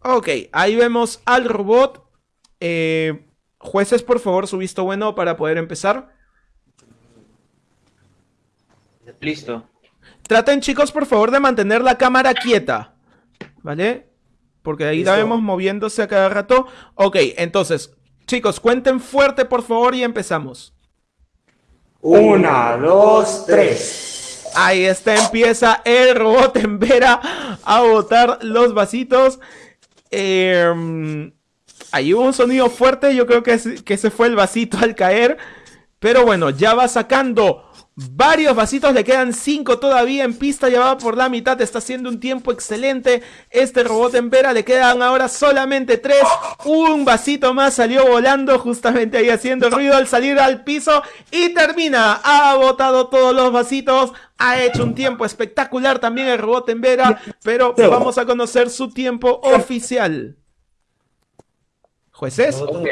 Ok, ahí vemos al robot. Eh, jueces, por favor, su visto bueno para poder empezar. Listo. Traten, chicos, por favor, de mantener la cámara quieta. ¿Vale? Porque ahí la vemos moviéndose a cada rato. Ok, entonces, chicos, cuenten fuerte, por favor, y empezamos. Una, dos, tres. Ahí está, empieza el robot en Vera a botar los vasitos. Eh, ahí hubo un sonido fuerte, yo creo que, es- que se fue el vasito al caer. Pero bueno, ya va sacando varios vasitos, le quedan cinco todavía en pista, ya va por la mitad, está haciendo un tiempo excelente. Este robot en Vera le quedan ahora solamente tres. Un vasito más salió volando justamente ahí haciendo ruido al salir al piso y termina. Ha botado todos los vasitos. Ha hecho un tiempo espectacular también el robot en Vera, pero vamos a conocer su tiempo oficial. ¿Jueces? Ok.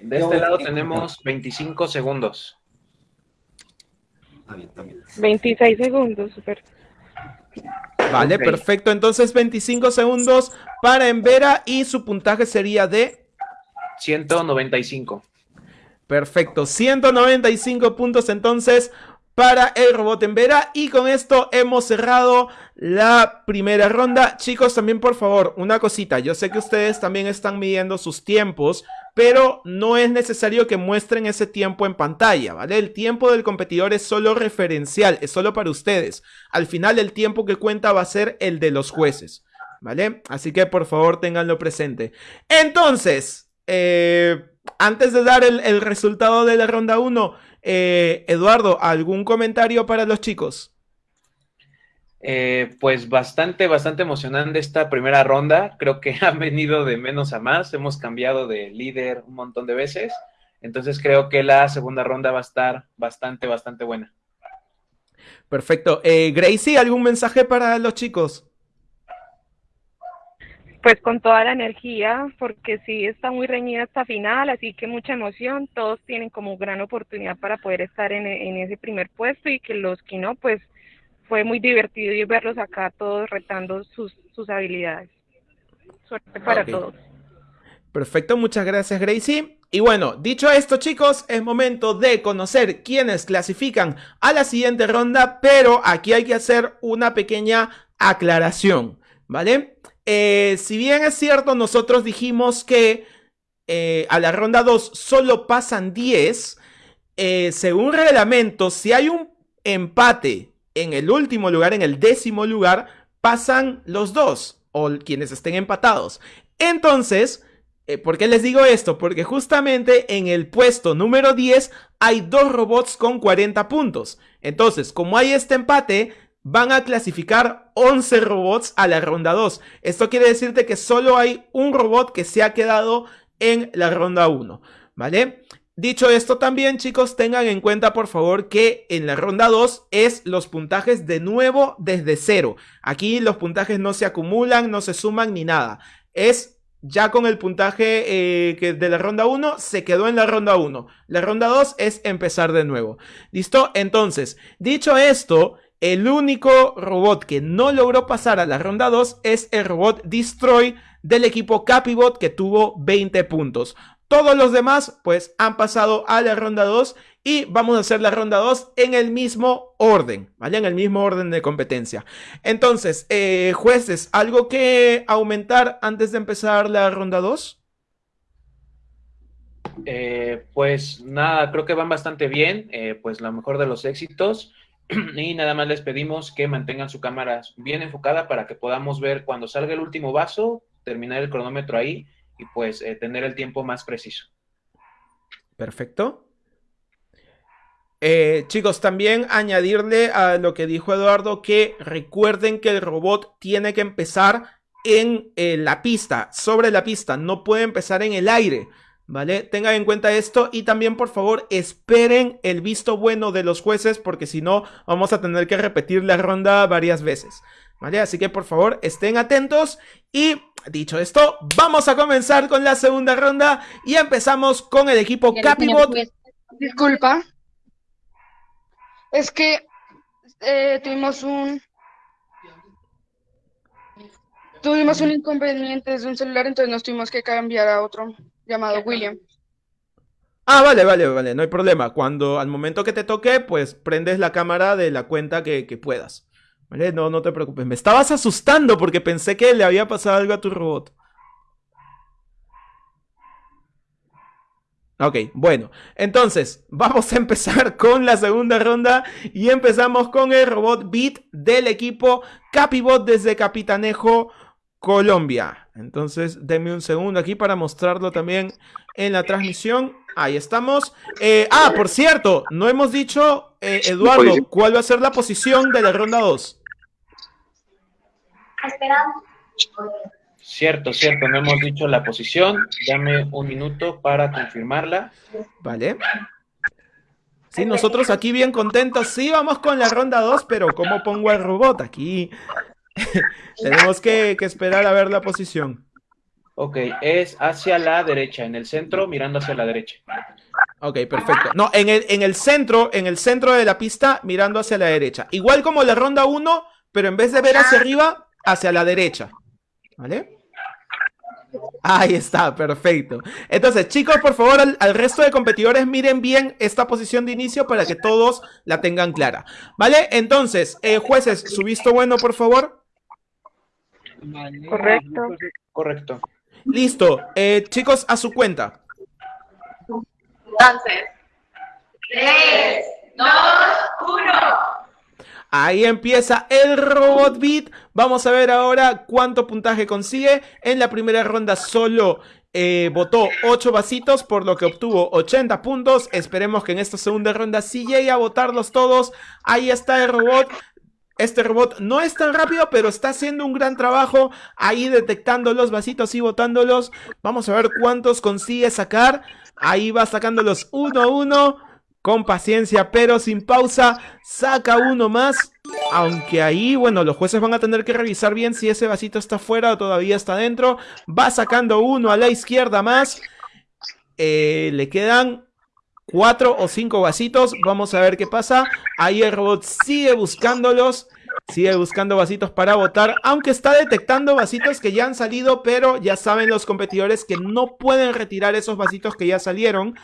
De este lado tenemos 25 segundos. 26 segundos, super. Vale, perfecto. Entonces 25 segundos para Embera y su puntaje sería de... 195. Perfecto, 195 puntos entonces para el robot en Vera y con esto hemos cerrado la primera ronda. Chicos, también por favor, una cosita, yo sé que ustedes también están midiendo sus tiempos, pero no es necesario que muestren ese tiempo en pantalla, ¿vale? El tiempo del competidor es solo referencial, es solo para ustedes. Al final el tiempo que cuenta va a ser el de los jueces, ¿vale? Así que por favor tenganlo presente. Entonces, eh, antes de dar el, resultado de la ronda 1, eh, Eduardo, ¿algún comentario para los chicos? Eh, pues bastante, bastante emocionante esta primera ronda. Creo que han venido de menos a más. Hemos cambiado de líder un montón de veces. Entonces creo que la segunda ronda va a estar bastante, bastante buena. Perfecto. Eh, Gracie, ¿algún mensaje para los chicos? pues con toda la energía, porque sí está muy reñida esta final, así que mucha emoción, todos tienen como gran oportunidad para poder estar en, en ese primer puesto y que los que no, pues fue muy divertido y verlos acá todos retando sus, sus habilidades. Suerte para Ok. todos. Perfecto, muchas gracias Gracie. Y bueno, dicho esto chicos, es momento de conocer quiénes clasifican a la siguiente ronda, pero aquí hay que hacer una pequeña aclaración, ¿vale? Eh, si bien es cierto, nosotros dijimos que eh, a la ronda 2 solo pasan 10, eh, según reglamento, si hay un empate en el último lugar, en el décimo lugar, pasan los dos, o quienes estén empatados. Entonces, eh, ¿por qué les digo esto? Porque justamente en el puesto número 10 hay dos robots con 40 puntos. Entonces, como hay este empate, van a clasificar 11 robots a la ronda 2. Esto quiere decirte que solo hay un robot que se ha quedado en la ronda 1, ¿vale? Dicho esto también, chicos, tengan en cuenta por favor que en la ronda 2 es los puntajes de nuevo desde cero. Aquí los puntajes no se acumulan, no se suman ni nada. Es ya con el puntaje eh, que de la ronda 1 se quedó en la ronda 1. La ronda 2 es empezar de nuevo. ¿Listo? Entonces, dicho esto, el único robot que no logró pasar a la ronda 2 es el robot Destroy del equipo Capibot que tuvo 20 puntos. Todos los demás pues han pasado a la ronda 2 y vamos a hacer la ronda 2 en el mismo orden, ¿vale? En el mismo orden de competencia. Entonces, eh, jueces, ¿algo que aumentar antes de empezar la ronda 2? Eh, pues nada, creo que van bastante bien, eh, pues la mejor de los éxitos. Y nada más les pedimos que mantengan su cámara bien enfocada para que podamos ver cuando salga el último vaso, terminar el cronómetro ahí y pues eh, tener el tiempo más preciso. Perfecto. Eh, chicos, también añadirle a lo que dijo Eduardo que recuerden que el robot tiene que empezar en eh, la pista, sobre la pista, no puede empezar en el aire, ¿vale? Tengan en cuenta esto y también por favor esperen el visto bueno de los jueces porque si no vamos a tener que repetir la ronda varias veces, ¿vale? Así que por favor estén atentos y dicho esto, vamos a comenzar con la segunda ronda y empezamos con el equipo Capibot. Disculpa. Es que eh, tuvimos un tuvimos un inconveniente desde un celular, entonces nos tuvimos que cambiar a otro llamado William. Ah, vale, vale, vale, no hay problema. Cuando al momento que te toque, pues prendes la cámara de la cuenta que, que puedas. No, no te preocupes. Me estabas asustando porque pensé que le había pasado algo a tu robot. Ok, bueno, entonces vamos a empezar con la segunda ronda y empezamos con el robot Beat del equipo Capibot desde Capitanejo, Colombia. Entonces, denme un segundo aquí para mostrarlo también en la transmisión. Ahí estamos. Eh, ah, por cierto, no hemos dicho, eh, Eduardo, Posición. cuál va a ser la posición de la ronda 2. Cierto, cierto, no hemos dicho la posición. Dame un minuto para confirmarla. Vale. Sí, nosotros aquí bien contentos. Sí, vamos con la ronda 2, pero ¿cómo pongo al robot? Aquí tenemos que, que esperar a ver la posición. Ok, es hacia la derecha, en el centro, mirando hacia la derecha. Ok, perfecto. No, en el, en el centro, en el centro de la pista, mirando hacia la derecha. Igual como la ronda 1, pero en vez de ver hacia arriba, hacia la derecha. ¿Vale? Ahí está, perfecto. Entonces, chicos, por favor, al, al resto de competidores miren bien esta posición de inicio para que todos la tengan clara. ¿Vale? Entonces, eh, jueces, su visto bueno, por favor. Correcto. Correcto. Listo. Eh, chicos, a su cuenta. Entonces, 3, 2, 1. Ahí empieza el Robot Beat. Vamos a ver ahora cuánto puntaje consigue. En la primera ronda solo eh, votó 8 vasitos, por lo que obtuvo 80 puntos. Esperemos que en esta segunda ronda sí llegue a votarlos todos. Ahí está el robot. Este robot no es tan rápido, pero está haciendo un gran trabajo ahí detectando los vasitos y botándolos. Vamos a ver cuántos consigue sacar. Ahí va sacándolos uno a uno. Con paciencia, pero sin pausa. Saca uno más. Aunque ahí, bueno, los jueces van a tener que revisar bien si ese vasito está fuera o todavía está dentro. Va sacando uno a la izquierda más. Eh, le quedan cuatro o cinco vasitos. Vamos a ver qué pasa. Ahí el robot sigue buscándolos. Sigue buscando vasitos para votar, aunque está detectando vasitos que ya han salido, pero ya saben los competidores que no pueden retirar esos vasitos que ya salieron.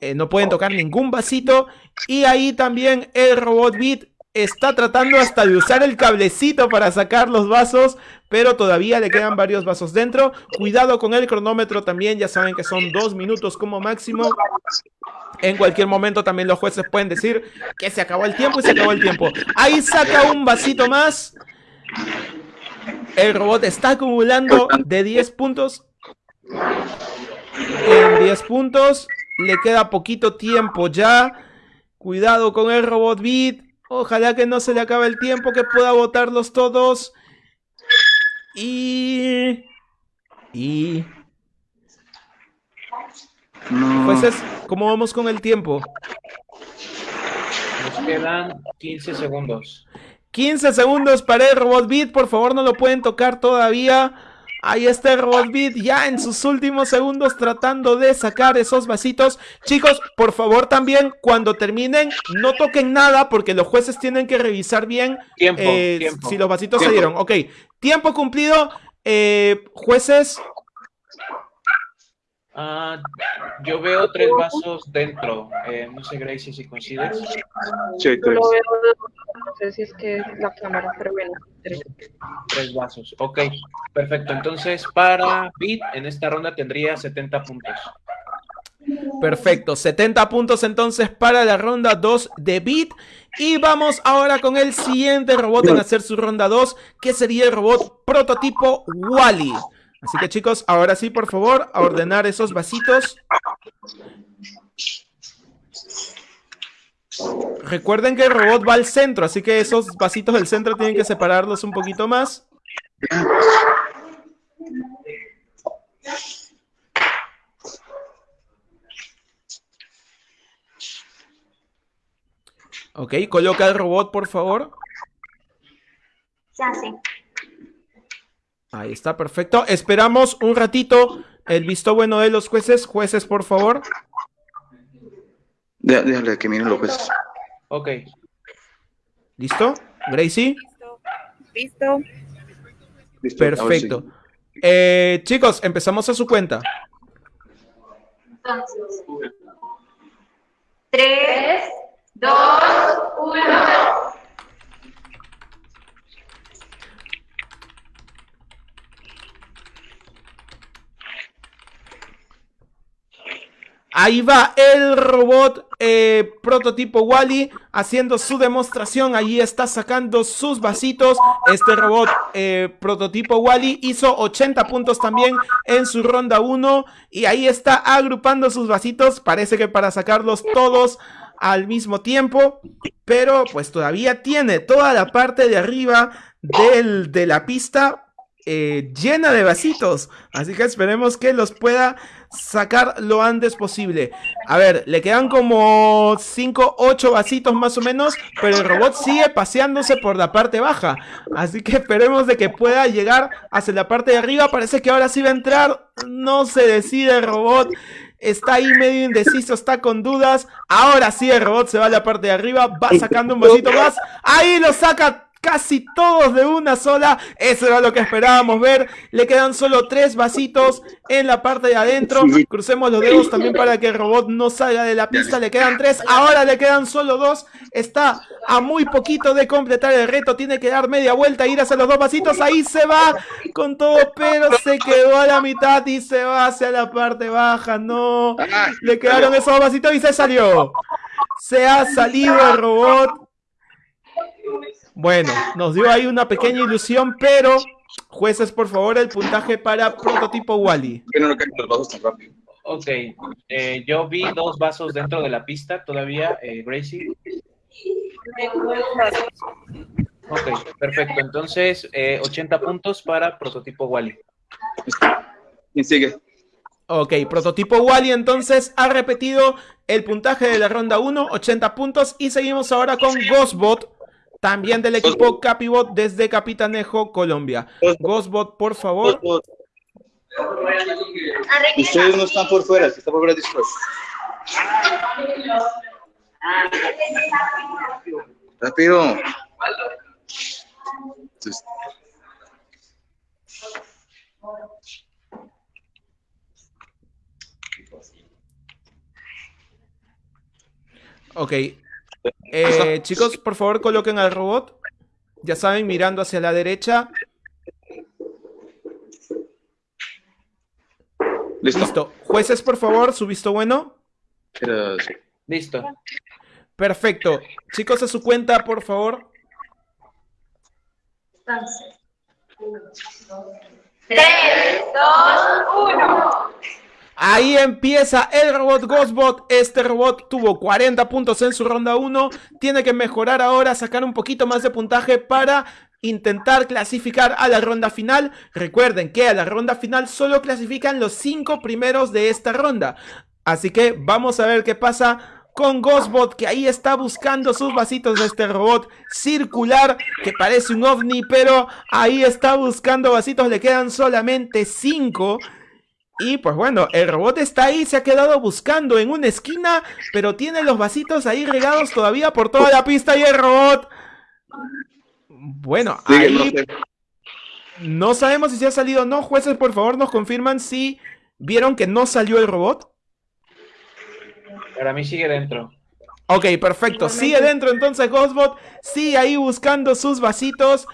Eh, no pueden tocar ningún vasito. Y ahí también el robot Beat está tratando hasta de usar el cablecito para sacar los vasos, pero todavía le quedan varios vasos dentro. Cuidado con el cronómetro también, ya saben que son dos minutos como máximo. En cualquier momento también los jueces pueden decir que se acabó el tiempo y se acabó el tiempo. Ahí saca un vasito más. El robot está acumulando de 10 puntos. En 10 puntos. Le queda poquito tiempo ya. Cuidado con el robot beat. Ojalá que no se le acabe el tiempo, que pueda votarlos todos. Y... Y... No. Jueces, ¿cómo vamos con el tiempo? Nos quedan 15 segundos. 15 segundos para el Robot Beat, por favor no lo pueden tocar todavía. Ahí está Beat ya en sus últimos segundos tratando de sacar esos vasitos. Chicos, por favor también cuando terminen no toquen nada porque los jueces tienen que revisar bien Tiempo, eh, tiempo. si los vasitos Tiempo. se dieron. Ok, tiempo cumplido. Eh, jueces, Ah, yo veo tres vasos dentro. Eh, no sé, Gracie, si coincides. Sí, Yo tres. lo veo, no sé si es que es la cámara, pero bueno. tres. Tres vasos. Ok, perfecto. Entonces, para Beat, en esta ronda tendría 70 puntos. Perfecto, 70 puntos entonces para la ronda 2 de Beat. Y vamos ahora con el siguiente robot en hacer su ronda 2, que sería el robot prototipo Wally. Así que chicos, ahora sí, por favor, a ordenar esos vasitos. Recuerden que el robot va al centro, así que esos vasitos del centro tienen que separarlos un poquito más. Ok, coloca el robot, por favor. Ya sí. Ahí está, perfecto. Esperamos un ratito el visto bueno de los jueces. Jueces, por favor. Dé- Déjale que miren los jueces. Ok. ¿Listo? Gracie. Listo. Listo, sí. Perfecto. Eh, chicos, empezamos a su cuenta. Entonces. Tres, dos, uno. Ahí va el robot eh, prototipo Wally haciendo su demostración. Allí está sacando sus vasitos. Este robot eh, prototipo Wally hizo 80 puntos también en su ronda 1. Y ahí está agrupando sus vasitos. Parece que para sacarlos todos al mismo tiempo. Pero pues todavía tiene toda la parte de arriba del, de la pista eh, llena de vasitos. Así que esperemos que los pueda sacar lo antes posible. A ver, le quedan como 5, 8 vasitos más o menos, pero el robot sigue paseándose por la parte baja. Así que esperemos de que pueda llegar hacia la parte de arriba. Parece que ahora sí va a entrar. No se decide el robot. Está ahí medio indeciso, está con dudas. Ahora sí el robot se va a la parte de arriba, va sacando un vasito más. Ahí lo saca casi todos de una sola. Eso era lo que esperábamos ver. Le quedan solo tres vasitos en la parte de adentro. Crucemos los dedos también para que el robot no salga de la pista. Le quedan tres. Ahora le quedan solo dos. Está a muy poquito de completar el reto. Tiene que dar media vuelta, ir hacia los dos vasitos. Ahí se va con todo, pero se quedó a la mitad y se va hacia la parte baja. No. Le quedaron esos dos vasitos y se salió. Se ha salido el robot. Bueno, nos dio ahí una pequeña ilusión, pero jueces, por favor, el puntaje para prototipo Wally. Que no los vasos tan rápido. Ok, eh, yo vi dos vasos dentro de la pista todavía, eh, Gracie. Ok, perfecto. Entonces, eh, 80 puntos para prototipo Wally. ¿Quién sigue? Ok, prototipo Wally entonces ha repetido el puntaje de la ronda 1, 80 puntos. Y seguimos ahora con Ghostbot. También del equipo Capibot desde Capitanejo, Colombia. Ghostbot, por favor. Ustedes no están por fuera, están por fuera después. Rápido. Entonces, Ok. Eh, chicos, por favor, coloquen al robot. Ya saben, mirando hacia la derecha. ¿Listo? Listo. Jueces, por favor, su visto bueno. Listo. Perfecto. Chicos, a su cuenta, por favor. Tres, dos, uno. Ahí empieza el robot Ghostbot. Este robot tuvo 40 puntos en su ronda 1. Tiene que mejorar ahora, sacar un poquito más de puntaje para intentar clasificar a la ronda final. Recuerden que a la ronda final solo clasifican los 5 primeros de esta ronda. Así que vamos a ver qué pasa con Ghostbot, que ahí está buscando sus vasitos de este robot circular, que parece un ovni, pero ahí está buscando vasitos, le quedan solamente 5. Y pues bueno, el robot está ahí, se ha quedado buscando en una esquina, pero tiene los vasitos ahí regados todavía por toda la pista y el robot... Bueno, ahí no sé. no sabemos si se ha salido o no. Jueces, por favor, nos confirman si vieron que no salió el robot. Para mí sigue dentro. Ok, perfecto. Sigue dentro entonces Ghostbot. Sigue ahí buscando sus vasitos.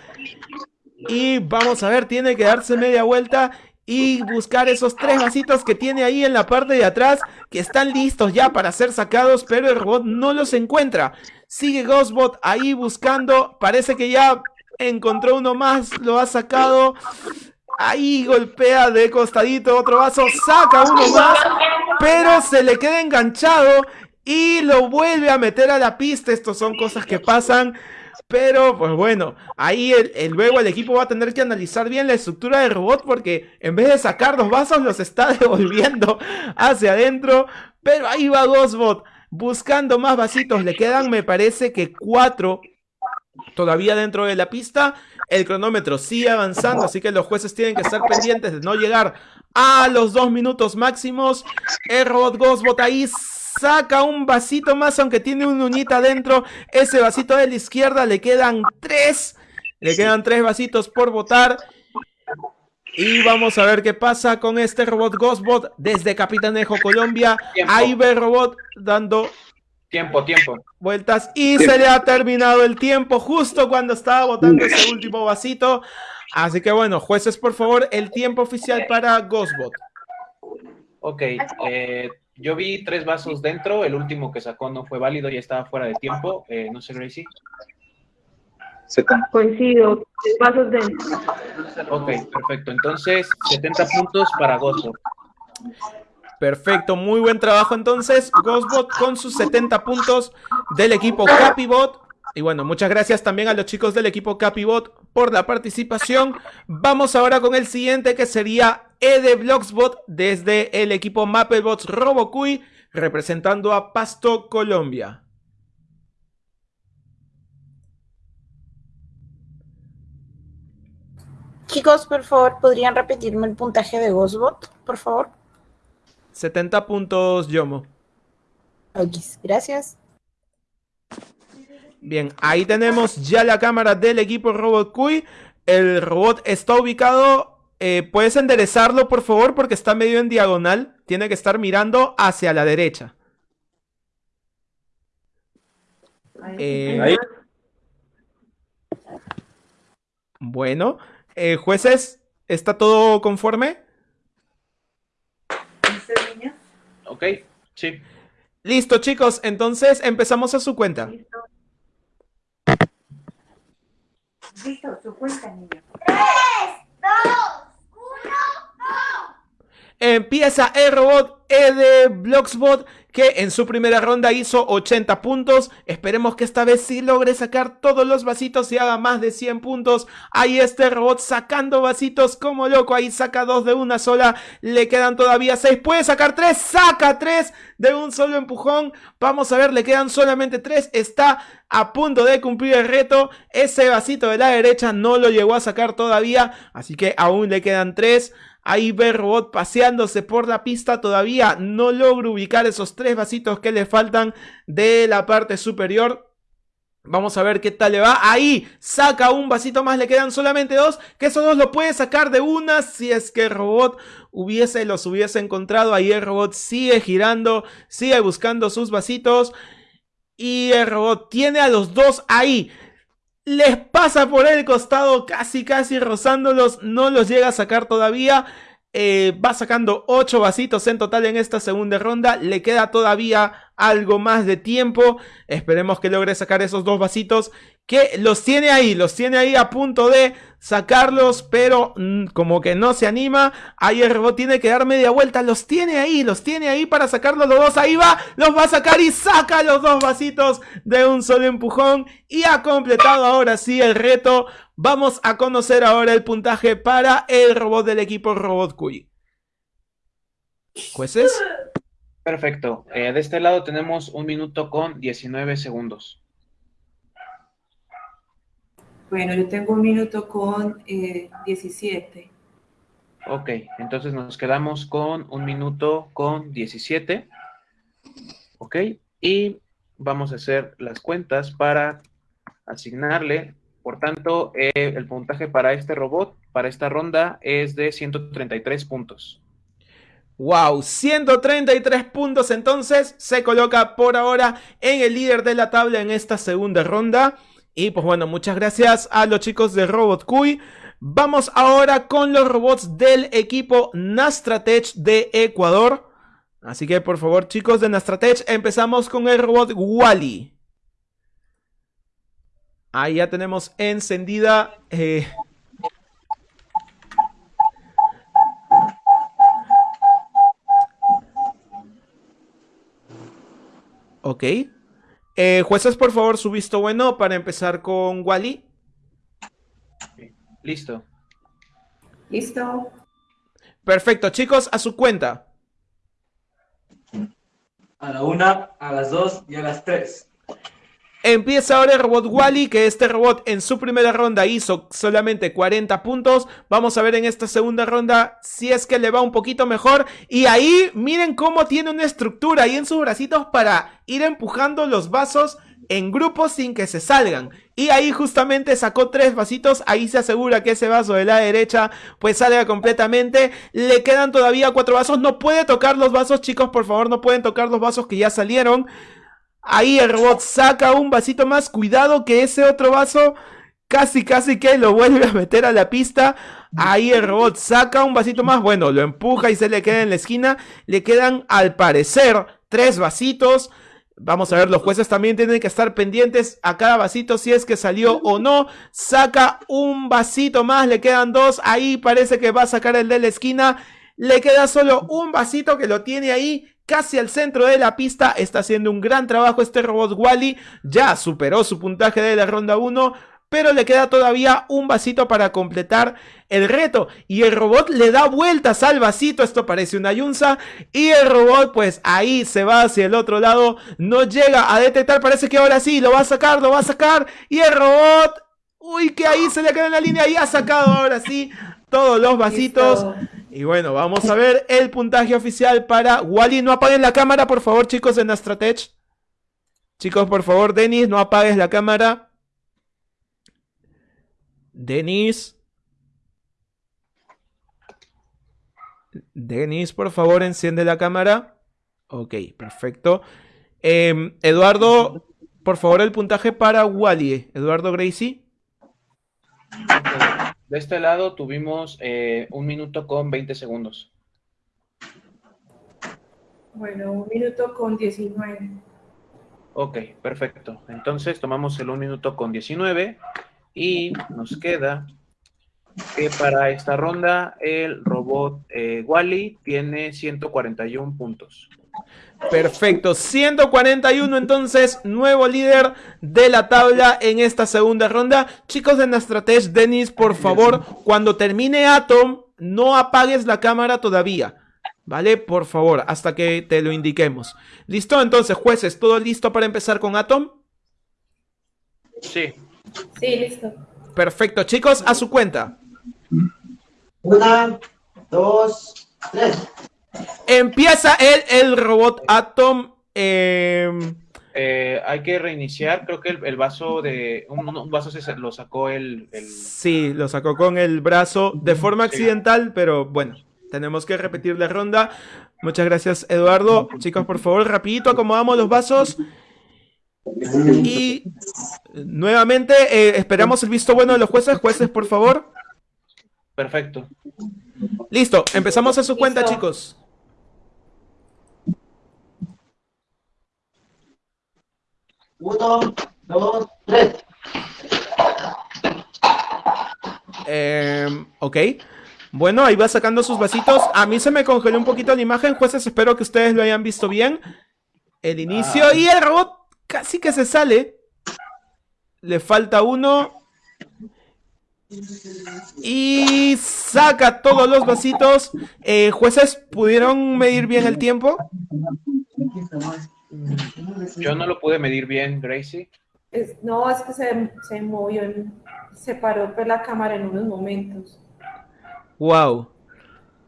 Y vamos a ver, tiene que darse media vuelta y buscar esos tres vasitos que tiene ahí en la parte de atrás que están listos ya para ser sacados, pero el robot no los encuentra. Sigue Ghostbot ahí buscando. Parece que ya encontró uno más, lo ha sacado. Ahí golpea de costadito otro vaso, saca uno más, pero se le queda enganchado y lo vuelve a meter a la pista. Estos son cosas que pasan. Pero, pues bueno, ahí el, luego el equipo va a tener que analizar bien la estructura del robot porque en vez de sacar los vasos los está devolviendo hacia adentro. Pero ahí va Ghostbot buscando más vasitos. Le quedan, me parece que cuatro todavía dentro de la pista. El cronómetro sigue avanzando, así que los jueces tienen que estar pendientes de no llegar a los dos minutos máximos. El robot Ghostbot ahí saca un vasito más, aunque tiene un uñita dentro. Ese vasito de la izquierda le quedan tres. Le quedan tres vasitos por botar. Y vamos a ver qué pasa con este robot Ghostbot desde Capitanejo, Colombia. Tiempo. Ahí ve el robot dando Tiempo, tiempo. vueltas y se le ha terminado el tiempo justo cuando estaba botando ese último vasito. Así que bueno, jueces, por favor, el tiempo oficial para Ghostbot. Ok, eh, yo vi tres vasos dentro, el último que sacó no fue válido, ya estaba fuera de tiempo, eh, no sé, Gracie. Coincido, vasos dentro. Ok, perfecto, entonces 70 puntos para Ghostbot. Perfecto, muy buen trabajo entonces. Ghostbot con sus 70 puntos del equipo Capibot. Y bueno, muchas gracias también a los chicos del equipo Capibot por la participación. Vamos ahora con el siguiente que sería Ede Blocksbot desde el equipo Mapplebots Robocuy representando a Pasto, Colombia. Chicos, por favor, ¿podrían repetirme el puntaje de Ghostbot, por favor? 70 puntos Yomo. Ok, gracias. Bien, ahí tenemos ya la cámara del equipo Robot. El robot está ubicado. Eh, ¿Puedes enderezarlo, por favor? Porque está medio en diagonal. Tiene que estar mirando hacia la derecha. Eh, Ahí. Bueno, eh, jueces, ¿está todo conforme? Ok, sí. Listo, chicos. Entonces empezamos a su cuenta. Listo, su cuenta, niño. Empieza el robot de Bloxbot que en su primera ronda hizo 80 puntos. Esperemos que esta vez sí logre sacar todos los vasitos y haga más de 100 puntos. Ahí este robot sacando vasitos como loco. Ahí saca dos de una sola. Le quedan todavía 6. Puede sacar 3. Saca 3 de un solo empujón. Vamos a ver, le quedan solamente 3. Está a punto de cumplir el reto. Ese vasito de la derecha no lo llegó a sacar todavía. Así que aún le quedan 3. Ahí ve robot paseándose por la pista. Todavía no logro ubicar esos tres vasitos que le faltan de la parte superior. Vamos a ver qué tal le va. Ahí saca un vasito más. Le quedan solamente dos. Que esos dos lo puede sacar de una. Si es que el robot hubiese, los hubiese encontrado. Ahí el robot sigue girando. Sigue buscando sus vasitos. Y el robot tiene a los dos ahí les pasa por el costado casi casi rozándolos, no los llega a sacar todavía. Eh, va sacando 8 vasitos en total en esta segunda ronda. Le queda todavía algo más de tiempo. Esperemos que logre sacar esos dos vasitos. Que los tiene ahí, los tiene ahí a punto de sacarlos, pero mm, como que no se anima. Ahí el robot tiene que dar media vuelta. Los tiene ahí, los tiene ahí para sacarlos los dos. Ahí va, los va a sacar y saca los dos vasitos de un solo empujón. Y ha completado ahora sí el reto. Vamos a conocer ahora el puntaje para el robot del equipo Robot Cuy. ¿Jueces? Perfecto. Eh, de este lado tenemos un minuto con 19 segundos. Bueno, yo tengo un minuto con eh, 17. Ok, entonces nos quedamos con un minuto con 17. Ok, y vamos a hacer las cuentas para asignarle. Por tanto, eh, el puntaje para este robot, para esta ronda, es de 133 puntos. Wow, 133 puntos entonces se coloca por ahora en el líder de la tabla en esta segunda ronda. Y pues bueno, muchas gracias a los chicos de Robot Cuy. Vamos ahora con los robots del equipo Nastratech de Ecuador. Así que por favor chicos de Nastratech, empezamos con el robot Wally. Ahí ya tenemos encendida... Eh... Ok. Eh, jueces, por favor, su visto bueno para empezar con Wally. Listo. Listo. Perfecto, chicos, a su cuenta. A la una, a las dos y a las tres. Empieza ahora el robot Wally, que este robot en su primera ronda hizo solamente 40 puntos. Vamos a ver en esta segunda ronda si es que le va un poquito mejor. Y ahí miren cómo tiene una estructura ahí en sus bracitos para ir empujando los vasos en grupos sin que se salgan. Y ahí justamente sacó tres vasitos. Ahí se asegura que ese vaso de la derecha pues salga completamente. Le quedan todavía cuatro vasos. No puede tocar los vasos, chicos, por favor, no pueden tocar los vasos que ya salieron. Ahí el robot saca un vasito más. Cuidado que ese otro vaso casi casi que lo vuelve a meter a la pista. Ahí el robot saca un vasito más. Bueno, lo empuja y se le queda en la esquina. Le quedan al parecer tres vasitos. Vamos a ver, los jueces también tienen que estar pendientes a cada vasito si es que salió o no. Saca un vasito más, le quedan dos. Ahí parece que va a sacar el de la esquina. Le queda solo un vasito que lo tiene ahí casi al centro de la pista. Está haciendo un gran trabajo este robot Wally. Ya superó su puntaje de la ronda 1. Pero le queda todavía un vasito para completar el reto. Y el robot le da vueltas al vasito. Esto parece una yunza. Y el robot pues ahí se va hacia el otro lado. No llega a detectar. Parece que ahora sí lo va a sacar, lo va a sacar. Y el robot... Uy, que ahí se le queda en la línea y ha sacado ahora sí todos los vasitos. Y bueno, vamos a ver el puntaje oficial para Wally. No apaguen la cámara, por favor, chicos de Nastratech. Chicos, por favor, Denis, no apagues la cámara. Denis. Denis, por favor, enciende la cámara. Ok, perfecto. Eh, Eduardo, por favor, el puntaje para Wally. Eduardo Gracie. De este lado tuvimos eh, un minuto con 20 segundos. Bueno, un minuto con 19. Ok, perfecto. Entonces tomamos el un minuto con 19 y nos queda que para esta ronda el robot eh, Wally tiene 141 puntos. Perfecto, 141 entonces, nuevo líder de la tabla en esta segunda ronda. Chicos de Nastratech, Denis, por favor, cuando termine Atom, no apagues la cámara todavía. ¿Vale? Por favor, hasta que te lo indiquemos. ¿Listo? Entonces, jueces, ¿todo listo para empezar con Atom? Sí. Sí, listo. Perfecto, chicos, a su cuenta. Una, dos, tres. Empieza el, el robot Atom. em, Eh, hay que reiniciar, creo que el, el vaso de... Un, un vaso se lo sacó el... el- Sí, lo sacó con el brazo de forma accidental, pero bueno, tenemos que repetir la ronda. Muchas gracias, Eduardo. Chicos, por favor, rapidito acomodamos los vasos. Y nuevamente eh, esperamos el visto bueno de los jueces. Jueces, por favor. Perfecto. Listo, empezamos a su cuenta, Listo. chicos. Uno, dos, tres. Em, ok. Bueno, ahí va sacando sus vasitos. A mí se me congeló un poquito la imagen. Jueces, espero que ustedes lo hayan visto bien. El inicio y el robot casi que se sale. Le falta uno. Y saca todos los vasitos. Eh, jueces, ¿pudieron medir bien el tiempo? Yo no lo pude medir bien, Gracie. Es- no, es que se, se movió, en- se paró pues, la cámara en unos momentos. Wow.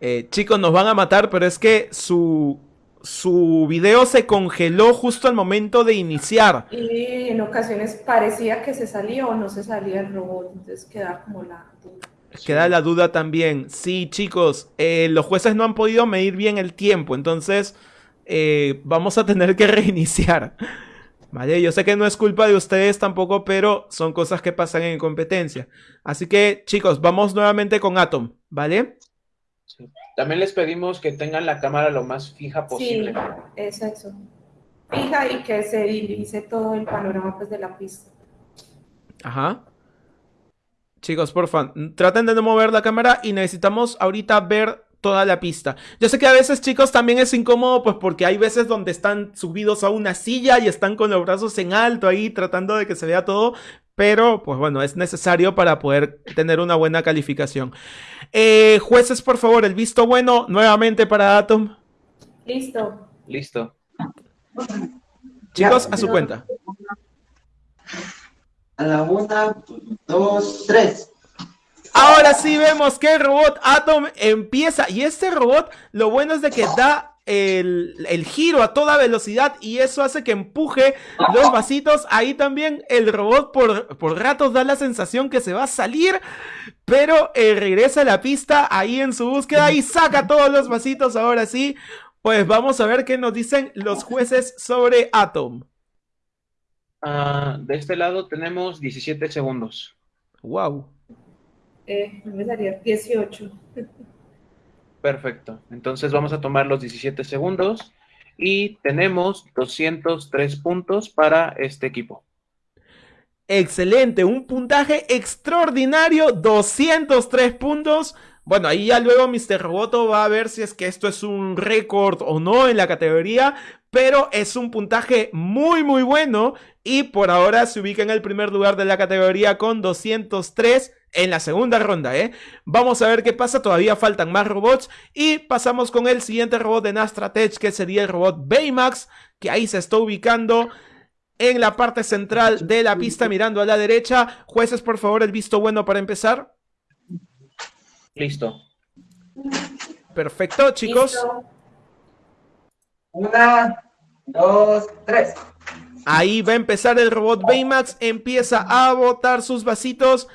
Eh, chicos, nos van a matar, pero es que su, su video se congeló justo al momento de iniciar. Y en ocasiones parecía que se salía o no se salía el robot, entonces queda como la duda. Queda la duda también. Sí, chicos, eh, los jueces no han podido medir bien el tiempo, entonces eh, vamos a tener que reiniciar. Vale, yo sé que no es culpa de ustedes tampoco, pero son cosas que pasan en competencia. Así que, chicos, vamos nuevamente con Atom, ¿vale? También les pedimos que tengan la cámara lo más fija posible. Sí, es eso. Fija y que se divise todo el panorama pues, de la pista. Ajá. Chicos, porfa, traten de no mover la cámara y necesitamos ahorita ver toda la pista. Yo sé que a veces, chicos, también es incómodo, pues porque hay veces donde están subidos a una silla y están con los brazos en alto ahí tratando de que se vea todo, pero pues bueno, es necesario para poder tener una buena calificación. Eh, jueces, por favor, el visto bueno nuevamente para Atom. Listo. Listo. Chicos, a su cuenta. A la una, dos, tres. Ahora sí vemos que el robot Atom empieza. Y este robot, lo bueno es de que da el, el giro a toda velocidad y eso hace que empuje los vasitos. Ahí también el robot por, por ratos da la sensación que se va a salir. Pero eh, regresa a la pista ahí en su búsqueda y saca todos los vasitos. Ahora sí, pues vamos a ver qué nos dicen los jueces sobre Atom. Ah, de este lado tenemos 17 segundos. Wow. Eh, me salía 18. Perfecto. Entonces vamos a tomar los 17 segundos y tenemos 203 puntos para este equipo. Excelente, un puntaje extraordinario, 203 puntos. Bueno, ahí ya luego Mr. Roboto va a ver si es que esto es un récord o no en la categoría, pero es un puntaje muy muy bueno y por ahora se ubica en el primer lugar de la categoría con 203 en la segunda ronda, ¿eh? Vamos a ver qué pasa, todavía faltan más robots y pasamos con el siguiente robot de Nastratech que sería el robot Baymax, que ahí se está ubicando en la parte central de la pista mirando a la derecha. Jueces, por favor, el visto bueno para empezar. Listo. Perfecto, chicos. Listo. Una, dos, tres. Ahí va a empezar el robot Baymax, empieza a botar sus vasitos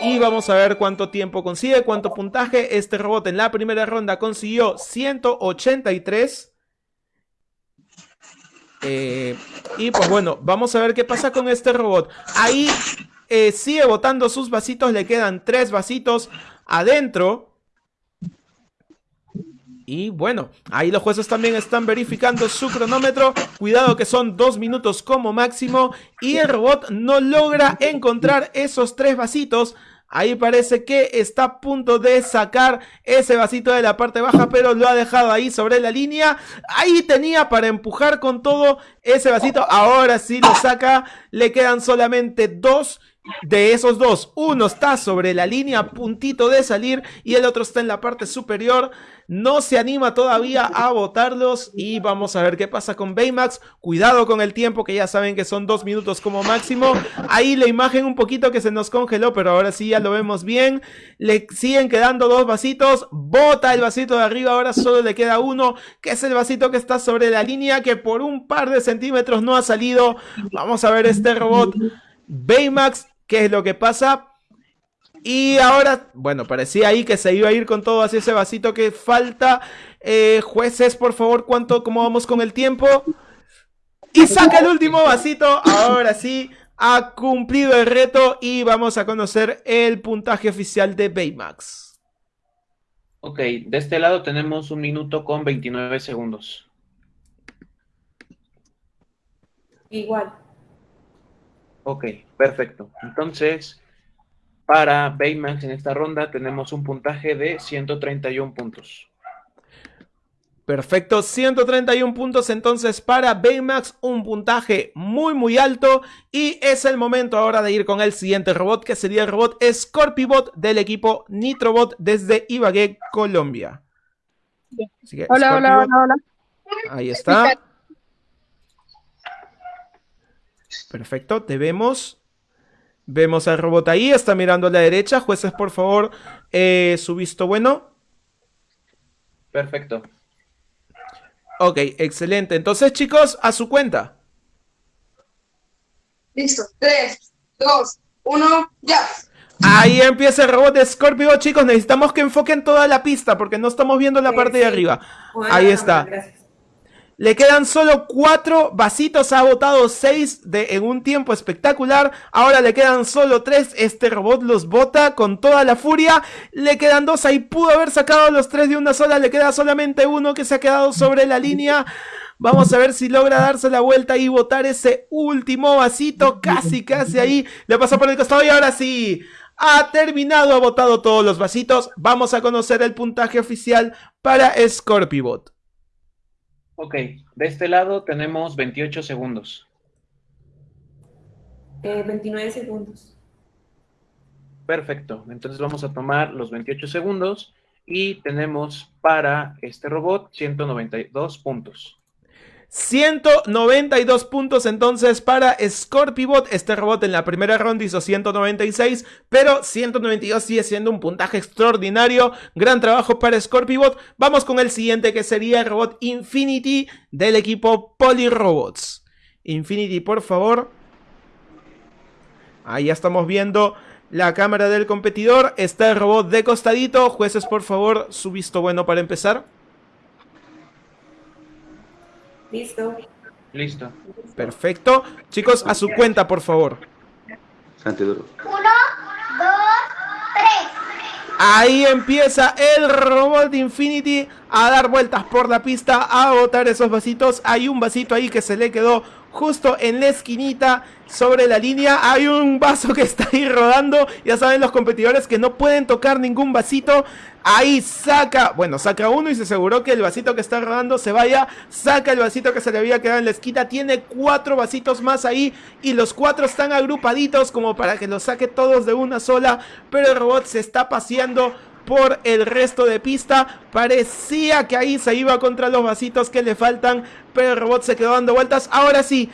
y vamos a ver cuánto tiempo consigue, cuánto puntaje. Este robot en la primera ronda consiguió 183. Eh, y pues bueno, vamos a ver qué pasa con este robot. Ahí eh, sigue botando sus vasitos, le quedan tres vasitos adentro. Y bueno, ahí los jueces también están verificando su cronómetro. Cuidado que son dos minutos como máximo. Y el robot no logra encontrar esos tres vasitos. Ahí parece que está a punto de sacar ese vasito de la parte baja, pero lo ha dejado ahí sobre la línea. Ahí tenía para empujar con todo ese vasito. Ahora sí lo saca. Le quedan solamente dos de esos dos, uno está sobre la línea puntito de salir y el otro está en la parte superior. No se anima todavía a botarlos y vamos a ver qué pasa con Baymax. Cuidado con el tiempo que ya saben que son dos minutos como máximo. Ahí la imagen un poquito que se nos congeló, pero ahora sí ya lo vemos bien. Le siguen quedando dos vasitos. Bota el vasito de arriba, ahora solo le queda uno, que es el vasito que está sobre la línea, que por un par de centímetros no ha salido. Vamos a ver este robot. Baymax qué es lo que pasa. Y ahora, bueno, parecía ahí que se iba a ir con todo hacia ese vasito que falta. Eh, jueces, por favor, ¿cuánto, cómo vamos con el tiempo? Y saca el último vasito. Ahora sí, ha cumplido el reto y vamos a conocer el puntaje oficial de Baymax. Ok, de este lado tenemos un minuto con 29 segundos. Igual. Ok, perfecto. Entonces, para Baymax en esta ronda tenemos un puntaje de 131 puntos. Perfecto, 131 puntos entonces para Baymax, un puntaje muy muy alto y es el momento ahora de ir con el siguiente robot que sería el robot Scorpibot del equipo Nitrobot desde Ibagué, Colombia. hola, hola, hola, hola. Ahí está. Perfecto, te vemos. Vemos al robot ahí, está mirando a la derecha. Jueces, por favor, eh, su visto bueno. Perfecto. Ok, excelente. Entonces, chicos, a su cuenta. Listo. 3, 2, 1, ya. Ahí empieza el robot de Scorpio, chicos. Necesitamos que enfoquen toda la pista porque no estamos viendo la parte de arriba. Ahí está. Le quedan solo cuatro vasitos, ha botado seis de, en un tiempo espectacular. Ahora le quedan solo tres, este robot los bota con toda la furia. Le quedan dos, ahí pudo haber sacado los tres de una sola, le queda solamente uno que se ha quedado sobre la línea. Vamos a ver si logra darse la vuelta y botar ese último vasito, casi, casi ahí. Le pasa por el costado y ahora sí. Ha terminado, ha botado todos los vasitos. Vamos a conocer el puntaje oficial para Scorpibot. Ok, de este lado tenemos 28 segundos. 29 eh, segundos. Perfecto, entonces vamos a tomar los 28 segundos y tenemos para este robot 192 puntos. 192 puntos entonces para Scorpibot. Este robot en la primera ronda hizo 196, pero 192 sigue siendo un puntaje extraordinario. Gran trabajo para Scorpibot. Vamos con el siguiente que sería el robot Infinity del equipo Polyrobots. Infinity, por favor. Ahí ya estamos viendo la cámara del competidor. Está el robot de costadito. Jueces, por favor, su visto bueno para empezar. Listo. Listo. Perfecto. Chicos, a su cuenta, por favor. Santiduro. Uno, dos, tres. Ahí empieza el robot de Infinity a dar vueltas por la pista, a botar esos vasitos. Hay un vasito ahí que se le quedó justo en la esquinita sobre la línea. Hay un vaso que está ahí rodando. Ya saben los competidores que no pueden tocar ningún vasito. Ahí saca, bueno, saca uno y se aseguró que el vasito que está rodando se vaya. Saca el vasito que se le había quedado en la esquina. Tiene cuatro vasitos más ahí y los cuatro están agrupaditos como para que los saque todos de una sola. Pero el robot se está paseando por el resto de pista. Parecía que ahí se iba contra los vasitos que le faltan, pero el robot se quedó dando vueltas. Ahora sí,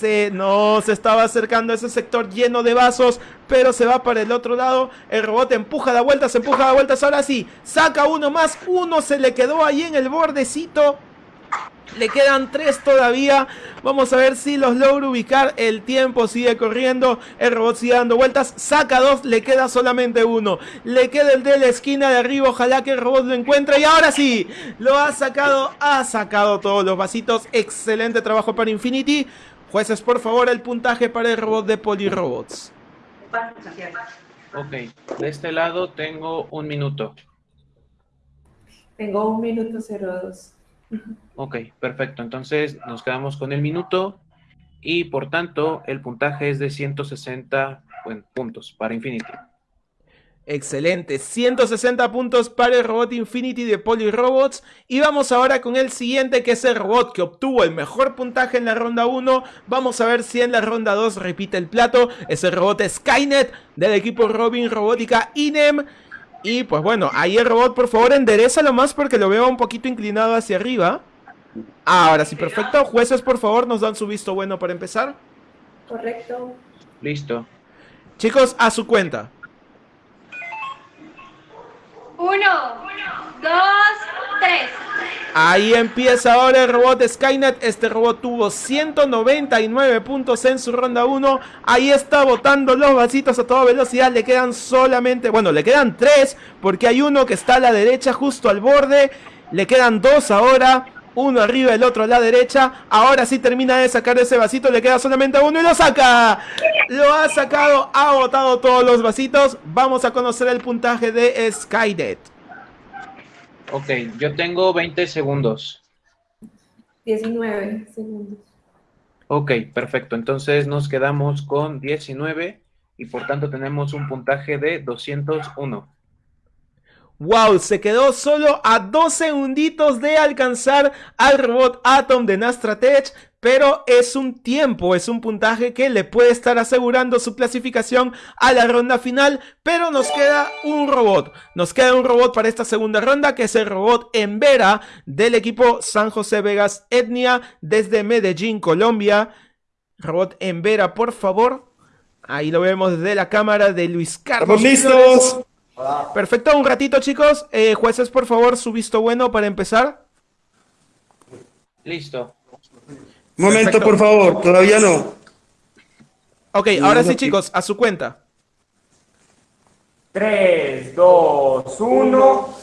se, no se estaba acercando a ese sector lleno de vasos, pero se va para el otro lado. El robot empuja da vueltas, empuja da vueltas. Ahora sí, saca uno más. Uno se le quedó ahí en el bordecito. Le quedan tres todavía. Vamos a ver si los logro ubicar. El tiempo sigue corriendo. El robot sigue dando vueltas. Saca dos. Le queda solamente uno. Le queda el de la esquina de arriba. Ojalá que el robot lo encuentre. Y ahora sí. Lo ha sacado. Ha sacado todos los vasitos. Excelente trabajo para Infinity. Jueces, por favor, el puntaje para el robot de Polyrobots. Ok, de este lado tengo un minuto. Tengo un minuto 02. Ok, perfecto. Entonces nos quedamos con el minuto y por tanto el puntaje es de 160 bueno, puntos para Infinity. Excelente, 160 puntos para el robot Infinity de Robots Y vamos ahora con el siguiente que es el robot que obtuvo el mejor puntaje en la ronda 1 Vamos a ver si en la ronda 2 repite el plato. Es el robot Skynet del equipo Robin Robótica INEM Y pues bueno, ahí el robot por favor enderezalo más porque lo veo un poquito inclinado hacia arriba. Ahora sí, perfecto, jueces por favor nos dan su visto bueno para empezar. Correcto. Listo. Chicos, a su cuenta. Uno, dos, tres. Ahí empieza ahora el robot Skynet. Este robot tuvo 199 puntos en su ronda 1. Ahí está botando los vasitos a toda velocidad. Le quedan solamente, bueno, le quedan 3 porque hay uno que está a la derecha justo al borde. Le quedan 2 ahora uno arriba, el otro a la derecha. Ahora sí termina de sacar ese vasito, le queda solamente uno y lo saca. Lo ha sacado, ha botado todos los vasitos. Vamos a conocer el puntaje de Skynet. Ok, yo tengo 20 segundos. 19 segundos. Ok, perfecto. Entonces nos quedamos con 19 y por tanto tenemos un puntaje de 201. Wow, se quedó solo a dos segunditos de alcanzar al robot Atom de Nastratech, pero es un tiempo, es un puntaje que le puede estar asegurando su clasificación a la ronda final, pero nos queda un robot, nos queda un robot para esta segunda ronda que es el robot Embera del equipo San José Vegas Etnia desde Medellín, Colombia. Robot Embera, por favor. Ahí lo vemos desde la cámara de Luis Carlos. listos! Perfecto, un ratito chicos. Eh, jueces, por favor, su visto bueno para empezar. Listo. Momento, por favor, todavía no. Ok, ahora sí chicos, a su cuenta. 3, 2, 1.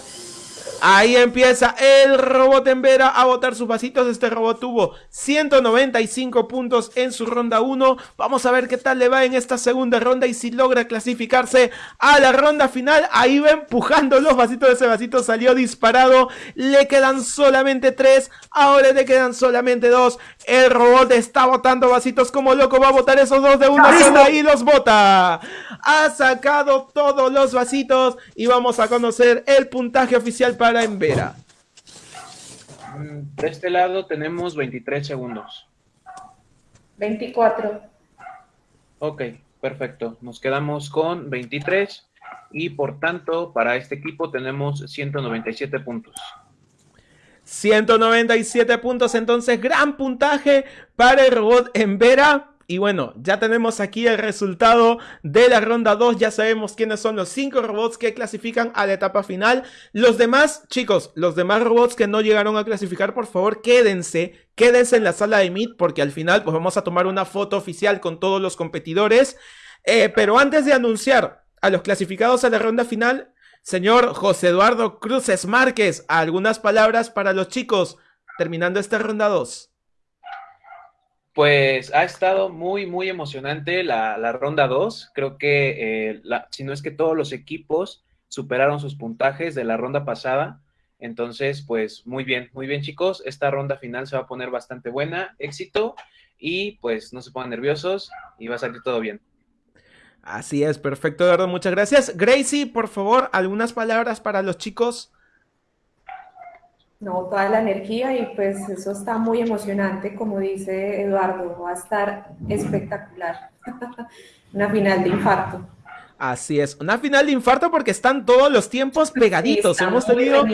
Ahí empieza el robot en Vera a botar sus vasitos. Este robot tuvo 195 puntos en su ronda 1. Vamos a ver qué tal le va en esta segunda ronda y si logra clasificarse a la ronda final. Ahí va empujando los vasitos. Ese vasito salió disparado. Le quedan solamente 3. Ahora le quedan solamente 2. El robot está botando vasitos como loco. Va a botar esos dos de una sola y los bota. Ha sacado todos los vasitos y vamos a conocer el puntaje oficial para en Vera? Mm, de este lado tenemos 23 segundos. 24. Ok, perfecto. Nos quedamos con 23 y por tanto para este equipo tenemos 197 puntos. 197 puntos, entonces gran puntaje para el robot en Vera. Y bueno, ya tenemos aquí el resultado de la ronda 2. Ya sabemos quiénes son los 5 robots que clasifican a la etapa final. Los demás, chicos, los demás robots que no llegaron a clasificar, por favor, quédense. Quédense en la sala de Meet porque al final pues vamos a tomar una foto oficial con todos los competidores. Eh, pero antes de anunciar a los clasificados a la ronda final, señor José Eduardo Cruces Márquez, algunas palabras para los chicos terminando esta ronda 2. Pues ha estado muy, muy emocionante la, ronda 2. Creo que, eh, si no es que todos los equipos superaron sus puntajes de la ronda pasada. Entonces, pues muy bien, muy bien chicos. Esta ronda final se va a poner bastante buena. Éxito y pues no se pongan nerviosos y va a salir todo bien. Así es, perfecto, Eduardo. Muchas gracias. Gracie, por favor, algunas palabras para los chicos no, toda la energía y pues eso está muy emocionante, como dice Eduardo, va a estar espectacular. Una final de infarto. Así es, una final de infarto porque están todos los tiempos pegaditos. Hemos tenido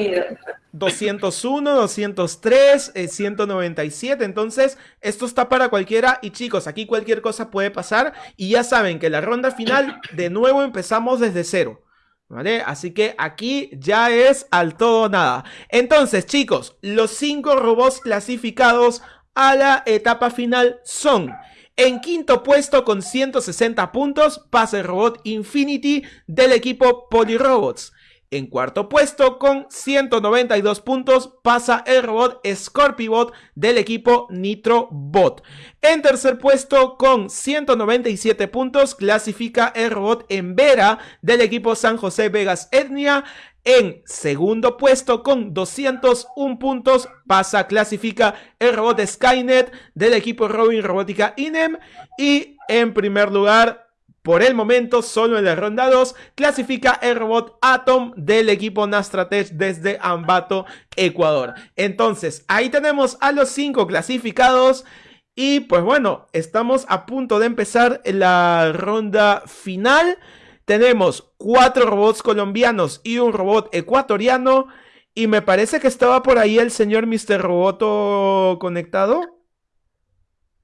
201, 203, 197. Entonces, esto está para cualquiera. Y chicos, aquí cualquier cosa puede pasar. Y ya saben que la ronda final, de nuevo empezamos desde cero. ¿Vale? Así que aquí ya es al todo nada. Entonces, chicos, los cinco robots clasificados a la etapa final son... En quinto puesto con 160 puntos pasa robot Infinity del equipo Polyrobots. En cuarto puesto, con 192 puntos, pasa el robot Scorpibot del equipo Nitrobot. En tercer puesto, con 197 puntos, clasifica el robot Embera del equipo San José Vegas Etnia. En segundo puesto con 201 puntos pasa, clasifica el robot Skynet del equipo Robin Robótica INEM. Y en primer lugar, por el momento, solo en la ronda 2, clasifica el robot Atom del equipo Nastratech desde Ambato, Ecuador. Entonces, ahí tenemos a los 5 clasificados. Y pues bueno, estamos a punto de empezar la ronda final. Tenemos cuatro robots colombianos y un robot ecuatoriano. Y me parece que estaba por ahí el señor Mr. Roboto conectado.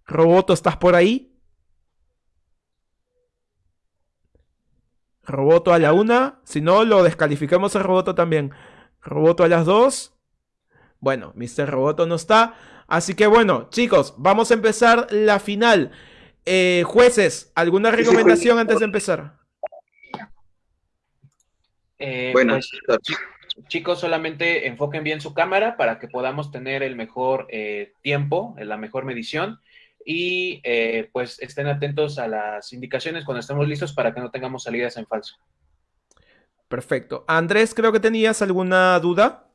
Roboto, ¿estás por ahí? Roboto a la una. Si no, lo descalificamos a Roboto también. Roboto a las dos. Bueno, Mr. Roboto no está. Así que bueno, chicos, vamos a empezar la final. Eh, jueces, ¿alguna recomendación antes de empezar? Eh, Bueno, pues, chicos, solamente enfoquen bien su cámara para que podamos tener el mejor eh, tiempo, la mejor medición y eh, pues estén atentos a las indicaciones cuando estemos listos para que no tengamos salidas en falso. Perfecto. Andrés, creo que tenías alguna duda.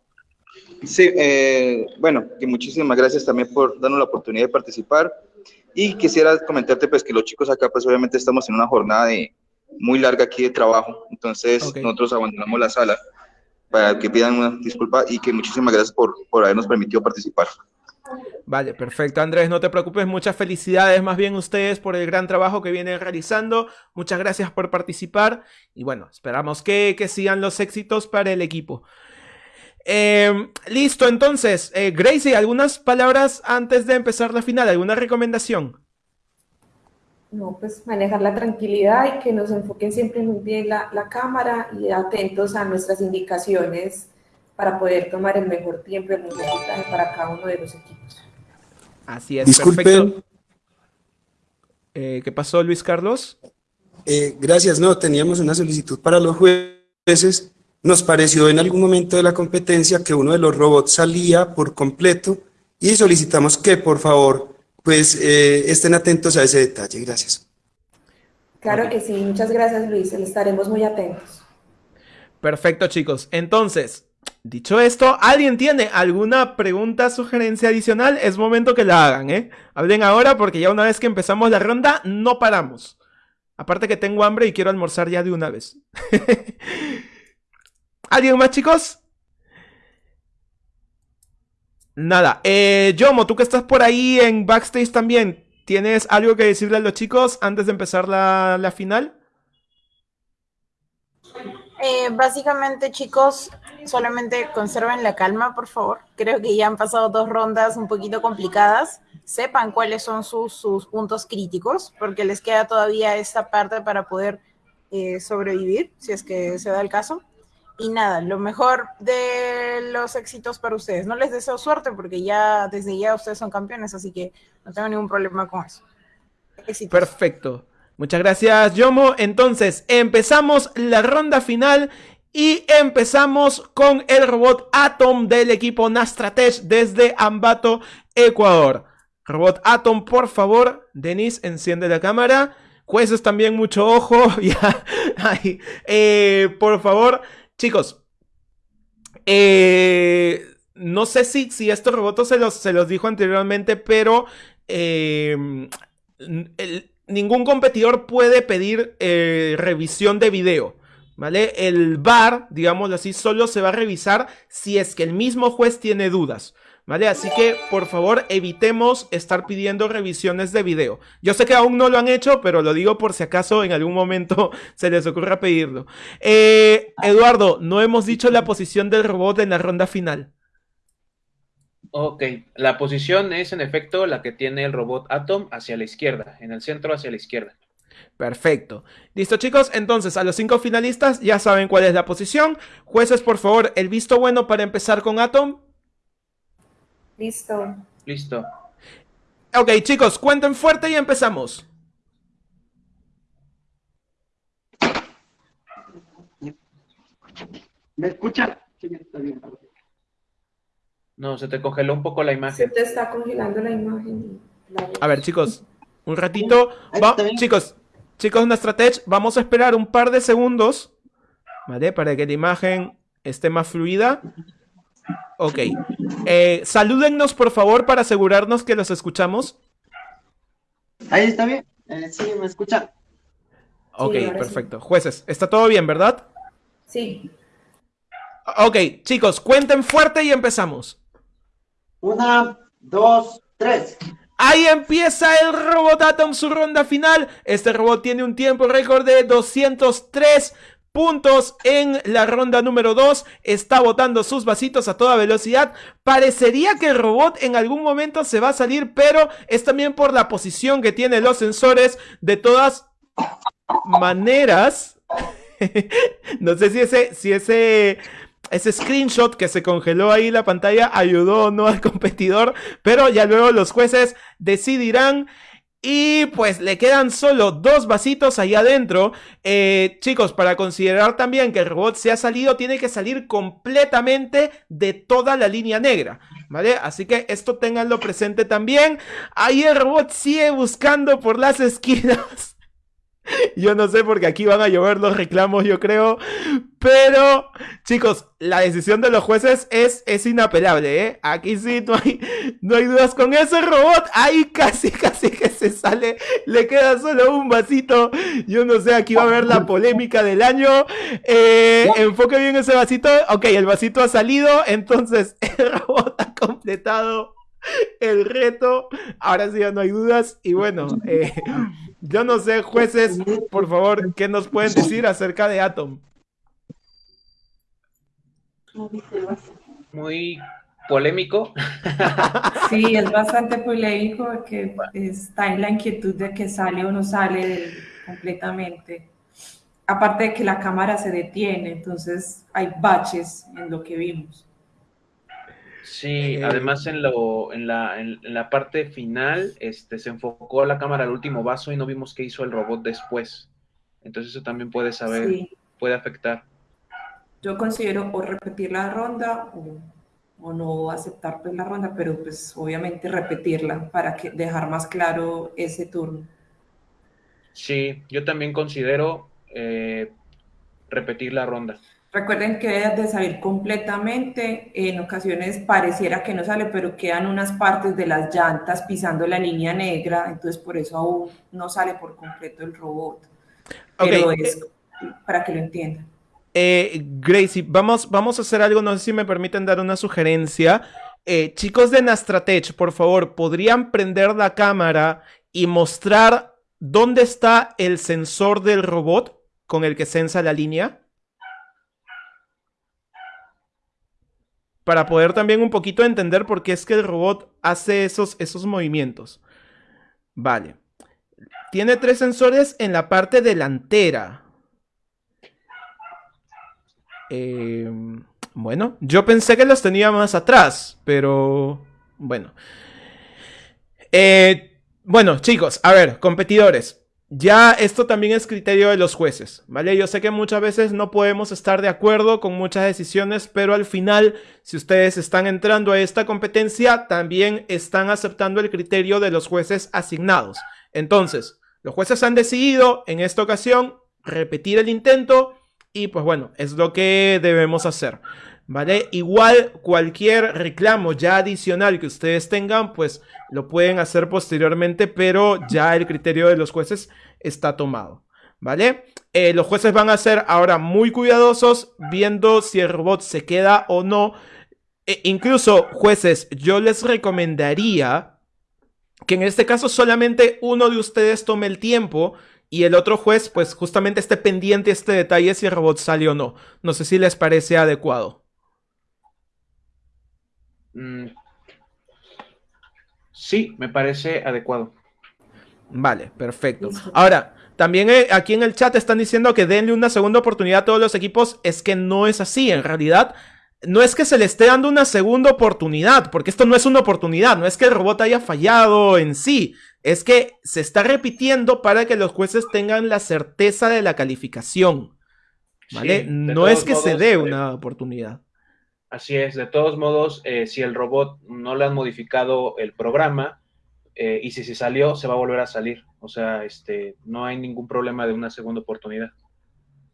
Sí, eh, bueno, que muchísimas gracias también por darnos la oportunidad de participar. Y quisiera comentarte pues que los chicos acá pues obviamente estamos en una jornada de, muy larga aquí de trabajo, entonces nosotros abandonamos la sala para que pidan una disculpa y que muchísimas gracias por, por habernos permitido participar. Vale, perfecto, Andrés, no te preocupes, muchas felicidades más bien ustedes por el gran trabajo que vienen realizando, muchas gracias por participar y bueno, esperamos que, que sigan los éxitos para el equipo. Eh, listo, entonces, eh, Gracie, ¿algunas palabras antes de empezar la final? ¿Alguna recomendación? No, pues manejar la tranquilidad y que nos enfoquen siempre muy bien la, la cámara y atentos a nuestras indicaciones para poder tomar el mejor tiempo y el mejor puntaje para cada uno de los equipos. Así es, Disculpen. perfecto. Eh, ¿qué pasó, Luis Carlos? Eh, gracias, no, teníamos una solicitud para los jueces. Nos pareció en algún momento de la competencia que uno de los robots salía por completo y solicitamos que por favor pues eh, estén atentos a ese detalle. Gracias. Claro que sí, muchas gracias Luis, estaremos muy atentos. Perfecto, chicos. Entonces, dicho esto, ¿alguien tiene alguna pregunta, sugerencia adicional? Es momento que la hagan, ¿eh? Hablen ahora porque ya una vez que empezamos la ronda, no paramos. Aparte que tengo hambre y quiero almorzar ya de una vez. ¿Alguien más, chicos? Nada. Eh, Yomo, tú que estás por ahí en backstage también, ¿tienes algo que decirle a los chicos antes de empezar la, la final? Eh, básicamente, chicos, solamente conserven la calma, por favor. Creo que ya han pasado dos rondas un poquito complicadas. Sepan cuáles son sus, sus puntos críticos, porque les queda todavía esta parte para poder eh, sobrevivir, si es que se da el caso. Y nada, lo mejor de los éxitos para ustedes. No les deseo suerte porque ya desde ya ustedes son campeones, así que no tengo ningún problema con eso. Éxitos. Perfecto. Muchas gracias, Yomo. Entonces, empezamos la ronda final y empezamos con el robot Atom del equipo Nastratech desde Ambato, Ecuador. Robot Atom, por favor. Denis, enciende la cámara. Jueces también, mucho ojo. Ya, ahí. Eh, por favor, chicos. eh, no sé si, si estos robots se los, se los dijo anteriormente, pero el- ningún competidor puede pedir eh, revisión de video. ¿Vale? El VAR, digámoslo así, solo se va a revisar si es que el mismo juez tiene dudas. ¿Vale? Así que, por favor, evitemos estar pidiendo revisiones de video. Yo sé que aún no lo han hecho, pero lo digo por si acaso en algún momento se les ocurra pedirlo. Eh, Eduardo, no hemos dicho la posición del robot en la ronda final. Ok, la posición es en efecto la que tiene el robot Atom hacia la izquierda, en el centro hacia la izquierda. Perfecto. Listo, chicos. Entonces, a los cinco finalistas ya saben cuál es la posición. Jueces, por favor, el visto bueno para empezar con Atom. Listo. Listo. Ok, chicos, cuenten fuerte y empezamos. ¿Me escucha? Sí, está bien. No, se te congeló un poco la Se imagen. te está congelando la imagen. La- A ver, chicos, un ratito. Va- chicos, chicos, Nastratech, vamos a esperar un par de segundos, ¿vale? Para que la imagen esté más fluida. Ok. Eh, salúdennos, por favor, para asegurarnos que los escuchamos. Ahí está bien. Eh, sí, me escuchan. Ok, sí. perfecto. Jueces, está todo bien, ¿verdad? Sí. Ok, chicos, cuenten fuerte y empezamos. Una, dos, tres. Ahí empieza el Robot Atom su ronda final. Este robot tiene un tiempo récord de 203 puntos en la ronda número 2. Está botando sus vasitos a toda velocidad. Parecería que el robot en algún momento se va a salir, pero es también por la posición que tienen los sensores. De todas maneras, no sé si ese, si ese, ese screenshot que se congeló ahí la pantalla ayudó o no al competidor, pero ya luego los jueces decidirán. Y pues le quedan solo dos vasitos ahí adentro. Eh, chicos, para considerar también que el robot se ha salido, tiene que salir completamente de toda la línea negra. ¿Vale? Así que esto ténganlo presente también. Ahí el robot sigue buscando por las esquinas. Yo no sé porque aquí van a llover los reclamos, yo creo. Pero, chicos, la decisión de los jueces es, es inapelable, ¿eh? Aquí sí no hay, no hay dudas con ese robot. Ahí casi, casi que se sale. Le queda solo un vasito. Yo no sé, aquí va a haber la polémica del año. Eh, enfoque bien ese vasito. Ok, el vasito ha salido. Entonces, el robot ha completado el reto. Ahora sí ya no hay dudas. Y bueno, eh, yo no sé, jueces, por favor, ¿qué nos pueden decir acerca de Atom? Muy polémico. Sí, es bastante polémico porque está en la inquietud de que sale o no sale completamente. Aparte de que la cámara se detiene, entonces hay baches en lo que vimos. Sí, Eh, además en lo, en la, en, en la parte final, este, se enfocó la cámara al último vaso y no vimos qué hizo el robot después. Entonces eso también puede saber, Sí. puede afectar. Yo considero o repetir la ronda o, o no aceptar pues, la ronda, pero pues obviamente repetirla para que, dejar más claro ese turno. Sí, yo también considero eh, repetir la ronda. Recuerden que de salir completamente, en ocasiones pareciera que no sale, pero quedan unas partes de las llantas pisando la línea negra, entonces por eso aún no sale por completo el robot. Pero Ok, es para que lo entiendan. Eh, Gracie, vamos, vamos a hacer algo, no sé si me permiten dar una sugerencia. Eh, chicos de Nastratech, por favor, ¿podrían prender la cámara y mostrar dónde está el sensor del robot con el que sensa la línea? Para poder también un poquito entender por qué es que el robot hace esos, esos movimientos. Vale. Tiene tres sensores en la parte delantera. Eh, bueno, yo pensé que los tenía más atrás, pero bueno. Eh, bueno, chicos, a ver, competidores. Ya esto también es criterio de los jueces, ¿vale? Yo sé que muchas veces no podemos estar de acuerdo con muchas decisiones, pero al final, si ustedes están entrando a esta competencia, también están aceptando el criterio de los jueces asignados. Entonces, los jueces han decidido en esta ocasión repetir el intento y pues bueno, es lo que debemos hacer. ¿Vale? Igual cualquier reclamo ya adicional que ustedes tengan, pues lo pueden hacer posteriormente, pero ya el criterio de los jueces está tomado. ¿Vale? Eh, los jueces van a ser ahora muy cuidadosos viendo si el robot se queda o no. E incluso, jueces, yo les recomendaría que en este caso solamente uno de ustedes tome el tiempo y el otro juez, pues justamente esté pendiente este detalle si el robot sale o no. No sé si les parece adecuado. Mm, Sí, me parece adecuado. Vale, perfecto. Ahora, también eh, aquí en el chat están diciendo que denle una segunda oportunidad a todos los equipos. Es que no es así, en realidad. No es que se le esté dando una segunda oportunidad, porque esto no es una oportunidad, no es que el robot haya fallado en sí, es que se está repitiendo para que los jueces tengan la certeza de la calificación. ¿Vale? Sí, no es que se dé eh, una oportunidad. Así es, de todos modos, eh, si el robot no le han modificado el programa eh, y si se salió, se va a volver a salir. O sea, este, no hay ningún problema de una segunda oportunidad.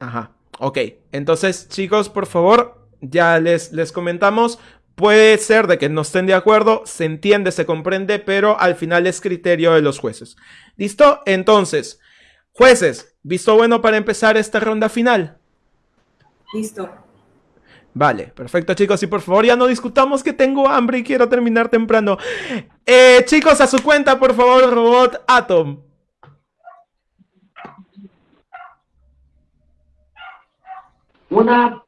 Ajá. Ok. Entonces, chicos, por favor, ya les, les comentamos. Puede ser de que no estén de acuerdo, se entiende, se comprende, pero al final es criterio de los jueces. ¿Listo? Entonces, jueces, ¿visto bueno para empezar esta ronda final? Listo. Vale, perfecto chicos, y por favor ya no discutamos que tengo hambre y quiero terminar temprano. Eh, chicos, a su cuenta, por favor, robot Atom. Una,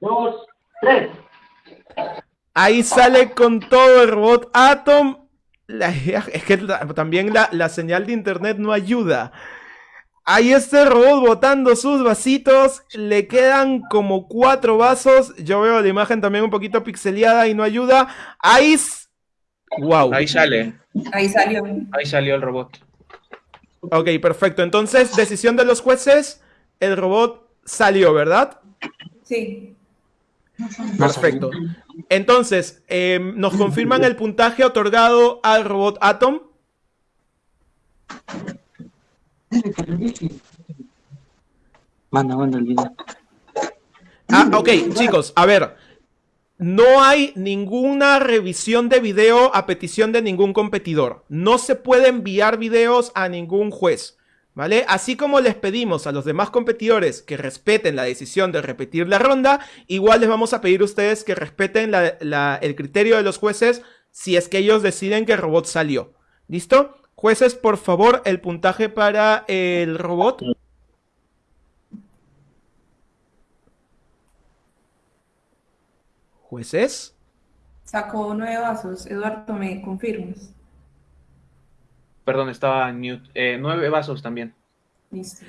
dos, tres. Ahí sale con todo el robot Atom. La- es que la- también la, la señal de internet no ayuda. Ahí está el robot botando sus vasitos. Le quedan como cuatro vasos. Yo veo la imagen también un poquito pixeleada y no ayuda. Ahí. Wow. Ahí sale. Ahí salió. Ahí salió el robot. Ok, perfecto. Entonces, decisión de los jueces. El robot salió, ¿verdad? Sí. Perfecto. Entonces, em, ¿nos confirman el puntaje otorgado al robot Atom? Manda, manda el video. Ah, ok, chicos, a ver. No hay ninguna revisión de video a petición de ningún competidor. No se puede enviar videos a ningún juez. ¿Vale? Así como les pedimos a los demás competidores que respeten la decisión de repetir la ronda, igual les vamos a pedir a ustedes que respeten el criterio de los jueces si es que ellos deciden que el robot salió. ¿Listo? Jueces, por favor, el puntaje para el robot. Jueces. Sacó nueve vasos. Eduardo, ¿me confirmas? Perdón, estaba en mute. Eh, nueve vasos también. Listo.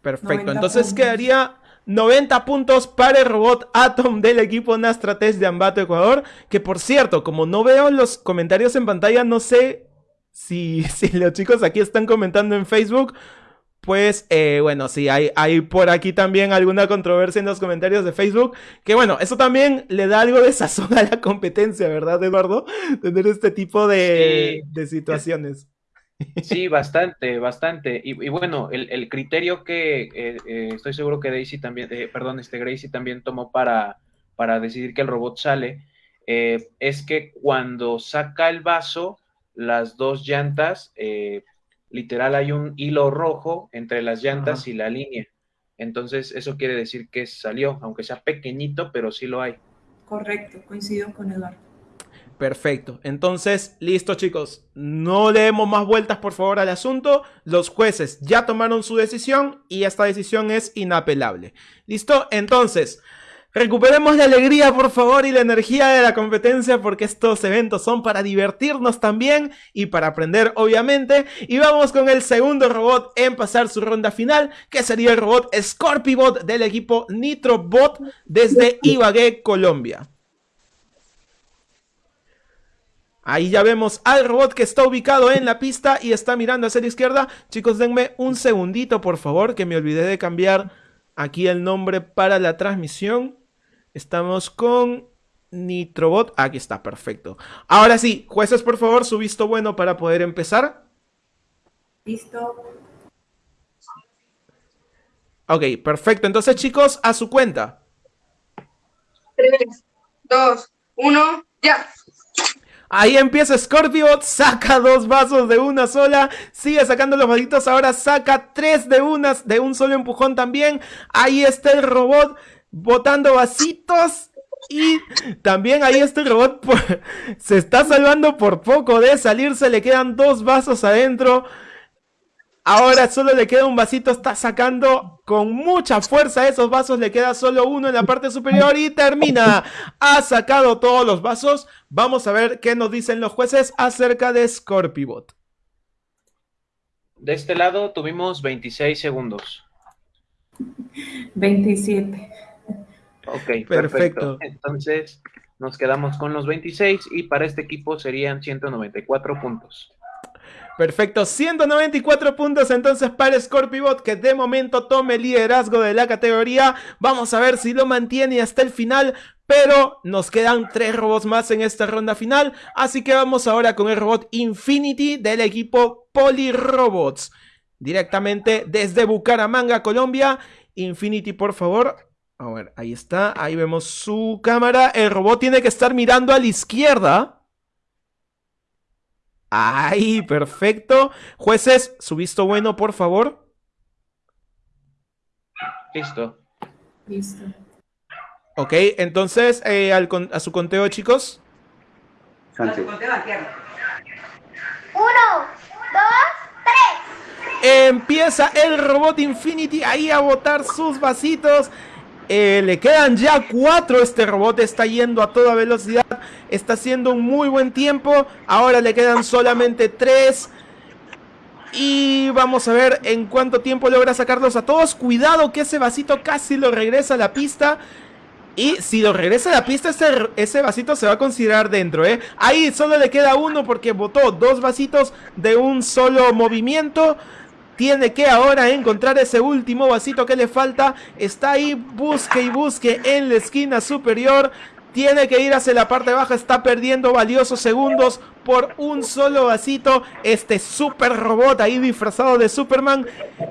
Perfecto, 90 entonces puntos. quedaría 90 puntos para el robot Atom del equipo Nastrates de Ambato Ecuador. Que por cierto, como no veo los comentarios en pantalla, no sé si, si los chicos aquí están comentando en Facebook. Pues eh, bueno, sí, hay, hay por aquí también alguna controversia en los comentarios de Facebook. Que bueno, eso también le da algo de sazón a la competencia, ¿verdad, Eduardo? Tener este tipo de, de situaciones. Sí, bastante, bastante. Y, y bueno, el, el criterio que eh, eh, estoy seguro que Daisy también, perdón, este Gracie también tomó para, para decidir que el robot sale, es que cuando saca el vaso, las dos llantas, eh, literal hay un hilo rojo entre las llantas Ajá. y la línea. Entonces, eso quiere decir que salió, aunque sea pequeñito, pero sí lo hay. Correcto, coincido con Eduardo. Perfecto. Entonces, listo chicos. No le demos más vueltas por favor al asunto. Los jueces ya tomaron su decisión y esta decisión es inapelable. ¿Listo? Entonces, recuperemos la alegría por favor y la energía de la competencia porque estos eventos son para divertirnos también y para aprender obviamente. Y vamos con el segundo robot en pasar su ronda final, que sería el robot Scorpibot del equipo Nitrobot desde Ibagué, Colombia. Ahí ya vemos al robot que está ubicado en la pista y está mirando hacia la izquierda. Chicos, denme un segundito, por favor, que me olvidé de cambiar aquí el nombre para la transmisión. Estamos con Nitrobot. Aquí está, perfecto. Ahora sí, jueces, por favor, su visto bueno para poder empezar. Listo. Ok, perfecto. Entonces, chicos, a su cuenta. Tres, dos, uno, ya. Ahí empieza Scorpiobot, saca dos vasos de una sola, sigue sacando los vasitos, ahora saca tres de unas, de un solo empujón también. Ahí está el robot botando vasitos. Y también ahí está el robot, por- se está salvando por poco de salirse, le quedan dos vasos adentro. Ahora solo le queda un vasito, está sacando con mucha fuerza esos vasos, le queda solo uno en la parte superior y termina. Ha sacado todos los vasos. Vamos a ver qué nos dicen los jueces acerca de Scorpibot. De este lado tuvimos 26 segundos. 27. Ok, Perfecto. perfecto. Entonces nos quedamos con los 26 y para este equipo serían 194 puntos. Perfecto, 194 puntos entonces para Scorpibot que de momento tome el liderazgo de la categoría. Vamos a ver si lo mantiene hasta el final. Pero nos quedan tres robots más en esta ronda final. Así que vamos ahora con el robot Infinity del equipo Polyrobots. Directamente desde Bucaramanga, Colombia. Infinity, por favor. A ver, ahí está, ahí vemos su cámara. El robot tiene que estar mirando a la izquierda. Ahí, perfecto. Jueces, su visto bueno, por favor. Listo. Listo. Ok, entonces, eh, al con- a su conteo, chicos. Uno, dos, tres. Empieza el robot Infinity ahí a botar sus vasitos. Eh, le quedan ya cuatro. Este robot está yendo a toda velocidad. Está haciendo un muy buen tiempo. Ahora le quedan solamente tres. Y vamos a ver en cuánto tiempo logra sacarlos a todos. Cuidado que ese vasito casi lo regresa a la pista. Y si lo regresa a la pista, ese, ese vasito se va a considerar dentro, ¿eh? Ahí solo le queda uno porque botó dos vasitos de un solo movimiento. Tiene que ahora encontrar ese último vasito que le falta. Está ahí, busque y busque en la esquina superior. Tiene que ir hacia la parte baja. Está perdiendo valiosos segundos por un solo vasito. Este super robot ahí disfrazado de Superman.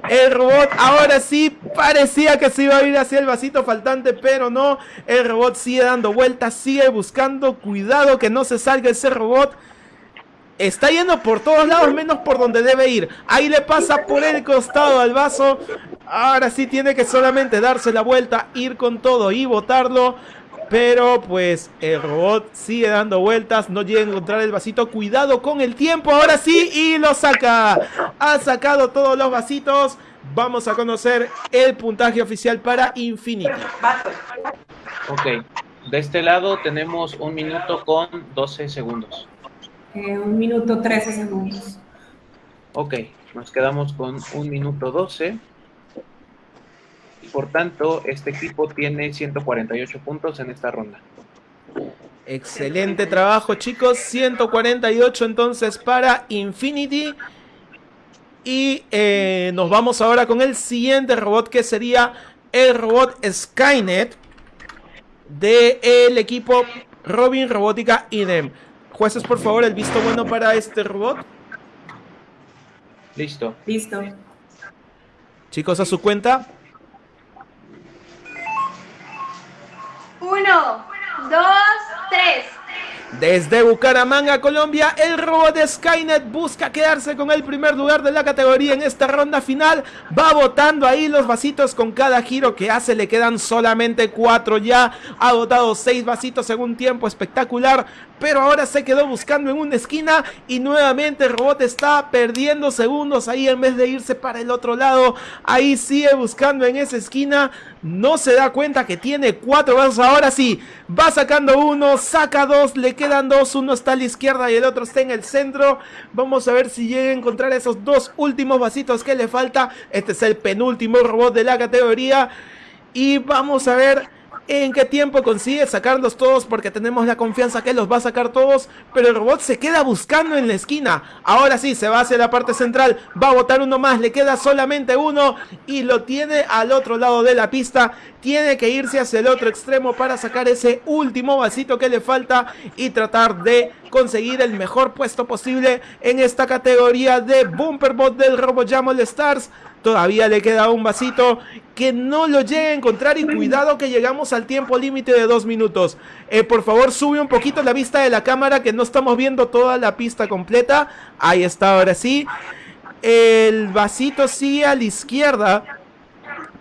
El robot ahora sí parecía que se iba a ir hacia el vasito faltante, pero no. El robot sigue dando vueltas, sigue buscando. Cuidado que no se salga ese robot. Está yendo por todos lados menos por donde debe ir. Ahí le pasa por el costado al vaso. Ahora sí tiene que solamente darse la vuelta, ir con todo y botarlo. Pero pues el robot sigue dando vueltas, no llega a encontrar el vasito. Cuidado con el tiempo, ahora sí, y lo saca. Ha sacado todos los vasitos. Vamos a conocer el puntaje oficial para Infinity. Ok. De este lado tenemos un minuto con 12 segundos. Eh, un minuto 13 segundos. Ok, nos quedamos con un minuto 12. Y por tanto, este equipo tiene 148 puntos en esta ronda. Excelente trabajo, chicos. 148 entonces para Infinity. Y eh, nos vamos ahora con el siguiente robot que sería el robot Skynet del equipo Robin Robótica IDEM. Jueces, por favor, el visto bueno para este robot. Listo. Listo. Chicos, a su cuenta. Uno, dos, tres. Desde Bucaramanga, Colombia, el robot de Skynet busca quedarse con el primer lugar de la categoría en esta ronda final. Va botando ahí los vasitos con cada giro que hace. Le quedan solamente cuatro ya. Ha botado seis vasitos en un tiempo espectacular. Pero ahora se quedó buscando en una esquina y nuevamente el robot está perdiendo segundos ahí en vez de irse para el otro lado. Ahí sigue buscando en esa esquina. No se da cuenta que tiene cuatro vasos. Ahora sí, va sacando uno, saca dos, le quedan dos. Uno está a la izquierda y el otro está en el centro. Vamos a ver si llega a encontrar esos dos últimos vasitos que le falta. Este es el penúltimo robot de la categoría. Y vamos a ver en qué tiempo consigue sacarlos todos porque tenemos la confianza que los va a sacar todos, pero el robot se queda buscando en la esquina. Ahora sí, se va hacia la parte central, va a botar uno más, le queda solamente uno. Y lo tiene al otro lado de la pista. Tiene que irse hacia el otro extremo para sacar ese último vasito que le falta y tratar de conseguir el mejor puesto posible en esta categoría de Bumperbot del RoboJam All Stars. Todavía le queda un vasito que no lo llegue a encontrar y cuidado que llegamos al tiempo límite de dos minutos. Eh, por favor sube un poquito la vista de la cámara que no estamos viendo toda la pista completa. Ahí está, ahora sí. El vasito sigue a la izquierda.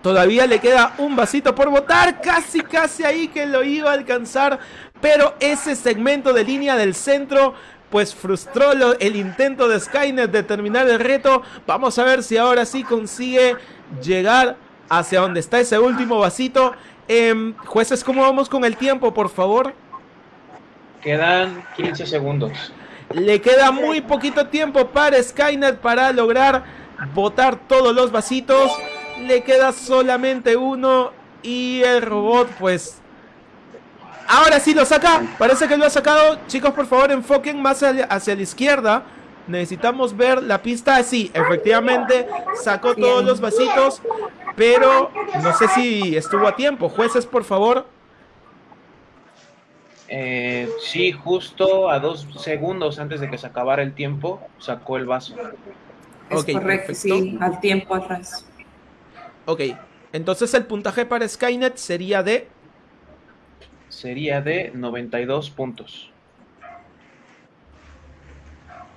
Todavía le queda un vasito por botar. Casi, casi ahí que lo iba a alcanzar. Pero ese segmento de línea del centro pues frustró lo- el intento de Skynet de terminar el reto. Vamos a ver si ahora sí consigue llegar hacia donde está ese último vasito. Em, jueces, ¿cómo vamos con el tiempo, por favor? Quedan 15 segundos. Le queda muy poquito tiempo para Skynet para lograr botar todos los vasitos. Le queda solamente uno y el robot pues... Ahora sí lo saca. Parece que lo ha sacado. Chicos, por favor, enfoquen más hacia, hacia la izquierda. Necesitamos ver la pista. Sí, efectivamente sacó todos los vasitos. Pero no sé si estuvo a tiempo. Jueces, por favor. Eh, sí, justo a dos segundos antes de que se acabara el tiempo, sacó el vaso. Es correcto, perfecto. sí, al tiempo atrás. Ok, Entonces el puntaje para Skynet sería de... Sería de 92 puntos.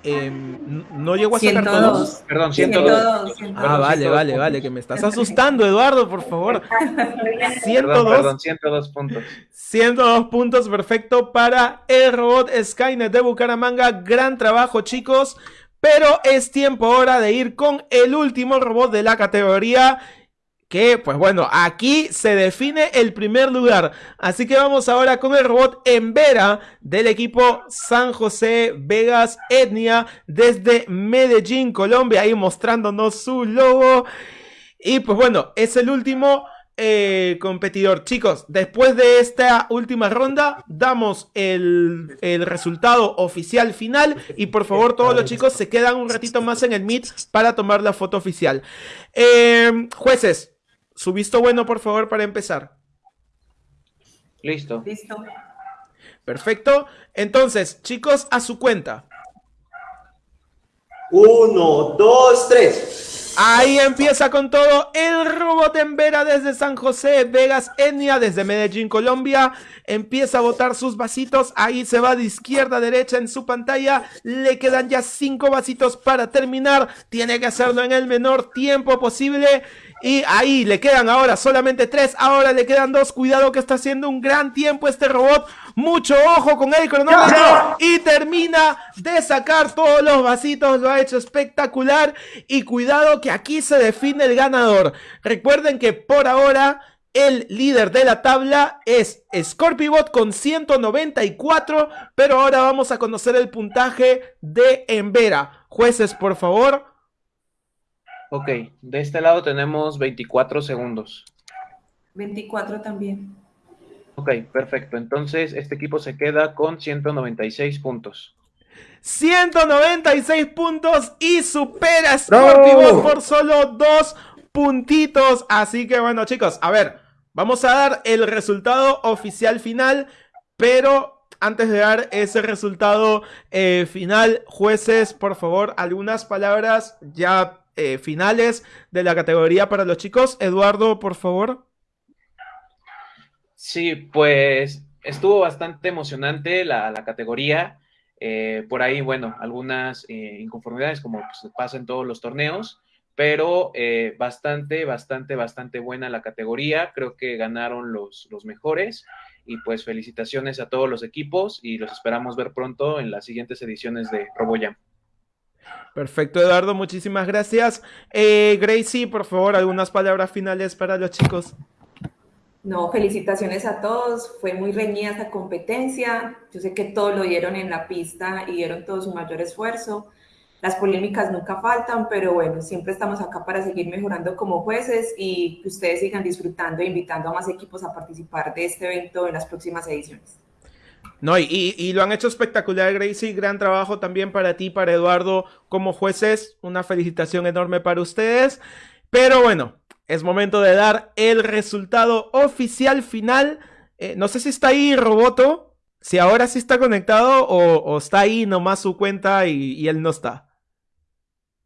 Em, no llegó a sacar todos. Perdón, 102. Ah, vale, vale, vale, que me estás asustando, Eduardo, por favor. 102. Perdón, 102 puntos. 102 puntos, perfecto para el robot Skynet de Bucaramanga. Gran trabajo, chicos. Pero es tiempo ahora de ir con el último robot de la categoría que pues bueno, aquí se define el primer lugar. Así que vamos ahora con el robot Embera del equipo San José Vegas Etnia desde Medellín, Colombia, ahí mostrándonos su logo. Y pues bueno, es el último eh, competidor. Chicos, después de esta última ronda, damos el, resultado oficial final. Y por favor, todos los chicos se quedan un ratito más en el Meet para tomar la foto oficial. Eh, jueces, su visto bueno, por favor, para empezar. Listo. Listo. Perfecto. Entonces, chicos, a su cuenta. Uno, dos, tres. Ahí empieza con todo el robot en Vera desde San José, Vegas, Etnia, desde Medellín, Colombia. Empieza a botar sus vasitos. Ahí se va de izquierda a derecha en su pantalla. Le quedan ya cinco vasitos para terminar. Tiene que hacerlo en el menor tiempo posible. Y ahí le quedan ahora solamente tres. Ahora le quedan dos. Cuidado que está haciendo un gran tiempo este robot. Mucho ojo con el cronómetro. Y termina de sacar todos los vasitos. Lo ha hecho espectacular. Y cuidado que aquí se define el ganador. Recuerden que por ahora... El líder de la tabla es Scorpibot con 194, pero ahora vamos a conocer el puntaje de Embera. Jueces, por favor. Ok, de este lado tenemos 24 segundos. 24 también. Ok, perfecto. Entonces, este equipo se queda con 196 puntos. 196 puntos y supera por solo dos puntitos. Así que bueno, chicos, a ver, vamos a dar el resultado oficial final, pero antes de dar ese resultado eh, final, jueces, por favor, algunas palabras ya eh, finales de la categoría para los chicos. Eduardo, por favor. Sí, pues estuvo bastante emocionante la, categoría. Eh, por ahí, bueno, algunas eh, inconformidades como pues, pasa en todos los torneos, pero bastante, bastante, bastante buena la categoría. Creo que ganaron los, los mejores y pues felicitaciones a todos los equipos y los esperamos ver pronto en las siguientes ediciones de RoboJam. Perfecto, Eduardo, muchísimas gracias. Eh, Gracie, por favor, algunas palabras finales para los chicos. No, felicitaciones a todos. Fue muy reñida esta competencia. Yo sé que todos lo dieron en la pista y dieron todo su mayor esfuerzo. Las polémicas nunca faltan, pero bueno, siempre estamos acá para seguir mejorando como jueces y que ustedes sigan disfrutando e invitando a más equipos a participar de este evento en las próximas ediciones. No, y, lo han hecho espectacular, Gracie. Gran trabajo también para ti, para Eduardo, como jueces. Una felicitación enorme para ustedes. Pero bueno, es momento de dar el resultado oficial final. Eh, no sé si está ahí Roboto, si ahora sí está conectado o, está ahí nomás su cuenta y él no está.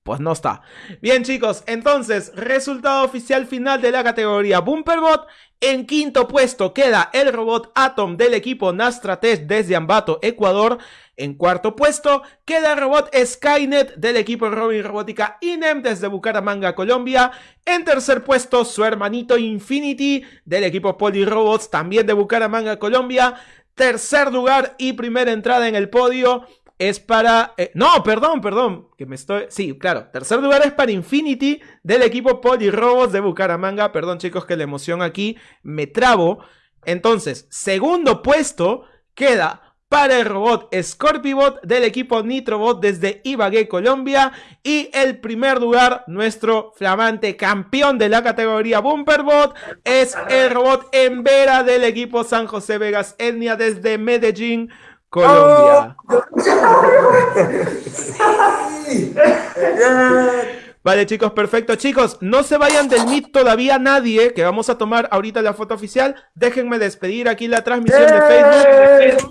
Pues no está. Bien chicos, entonces, resultado oficial final de la categoría Bumperbot. En quinto puesto queda el robot Atom del equipo Nastratech desde Ambato, Ecuador. En cuarto puesto queda el robot Skynet del equipo Robin Robótica INEM desde Bucaramanga, Colombia. En tercer puesto su hermanito Infinity del equipo Robots también de Bucaramanga, Colombia. Tercer lugar y primera entrada en el podio es para... Eh, no, perdón, perdón, que me estoy... Sí, claro, tercer lugar es para Infinity del equipo Robots de Bucaramanga. Perdón chicos que la emoción aquí me trabo. Entonces, segundo puesto queda para el robot Scorpibot del equipo Nitrobot desde Ibagué, Colombia. Y el primer lugar, nuestro flamante campeón de la categoría Bumperbot, es el robot Embera del equipo San José Vegas Etnia desde Medellín, Colombia. Vale, chicos, perfecto. Chicos, no se vayan del Meet todavía nadie, que vamos a tomar ahorita la foto oficial. Déjenme despedir aquí la transmisión de Facebook.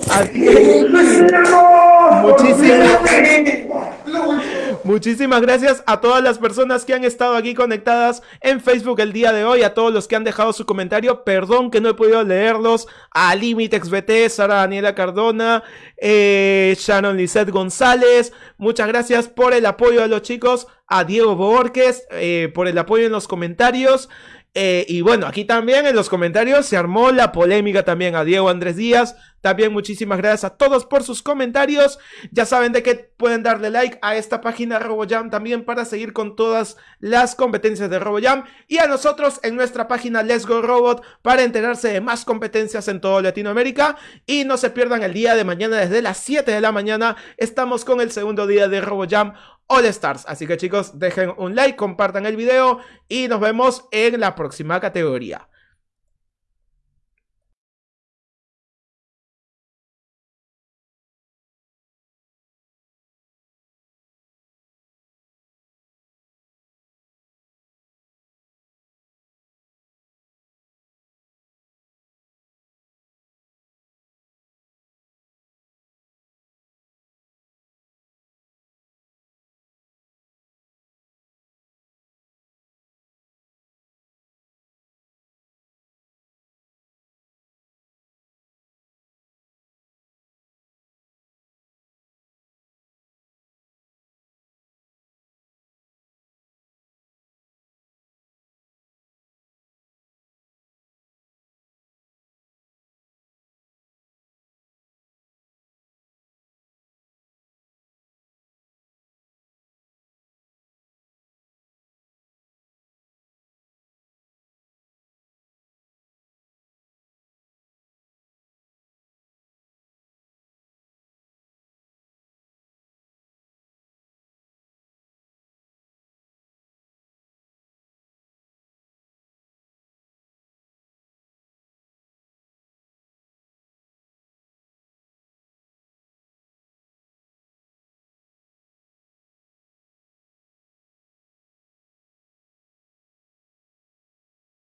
Muchísimas, Muchísimas gracias a todas las personas que han estado aquí conectadas en Facebook el día de hoy, a todos los que han dejado su comentario. Perdón que no he podido leerlos. A LimitexBT, Sara Daniela Cardona, eh, Shannon Lizette González. Muchas gracias por el apoyo a los chicos. A Diego Borges eh, por el apoyo en los comentarios. Eh, y bueno, aquí también en los comentarios se armó la polémica también a Diego Andrés Díaz. También muchísimas gracias a todos por sus comentarios. Ya saben de que pueden darle like a esta página RoboJam también para seguir con todas las competencias de RoboJam. Y a nosotros en nuestra página Let's Go Robot para enterarse de más competencias en toda Latinoamérica. Y no se pierdan el día de mañana desde las 7 de la mañana. Estamos con el segundo día de RoboJam All Stars. Así que chicos, dejen un like, compartan el video y nos vemos en la próxima categoría.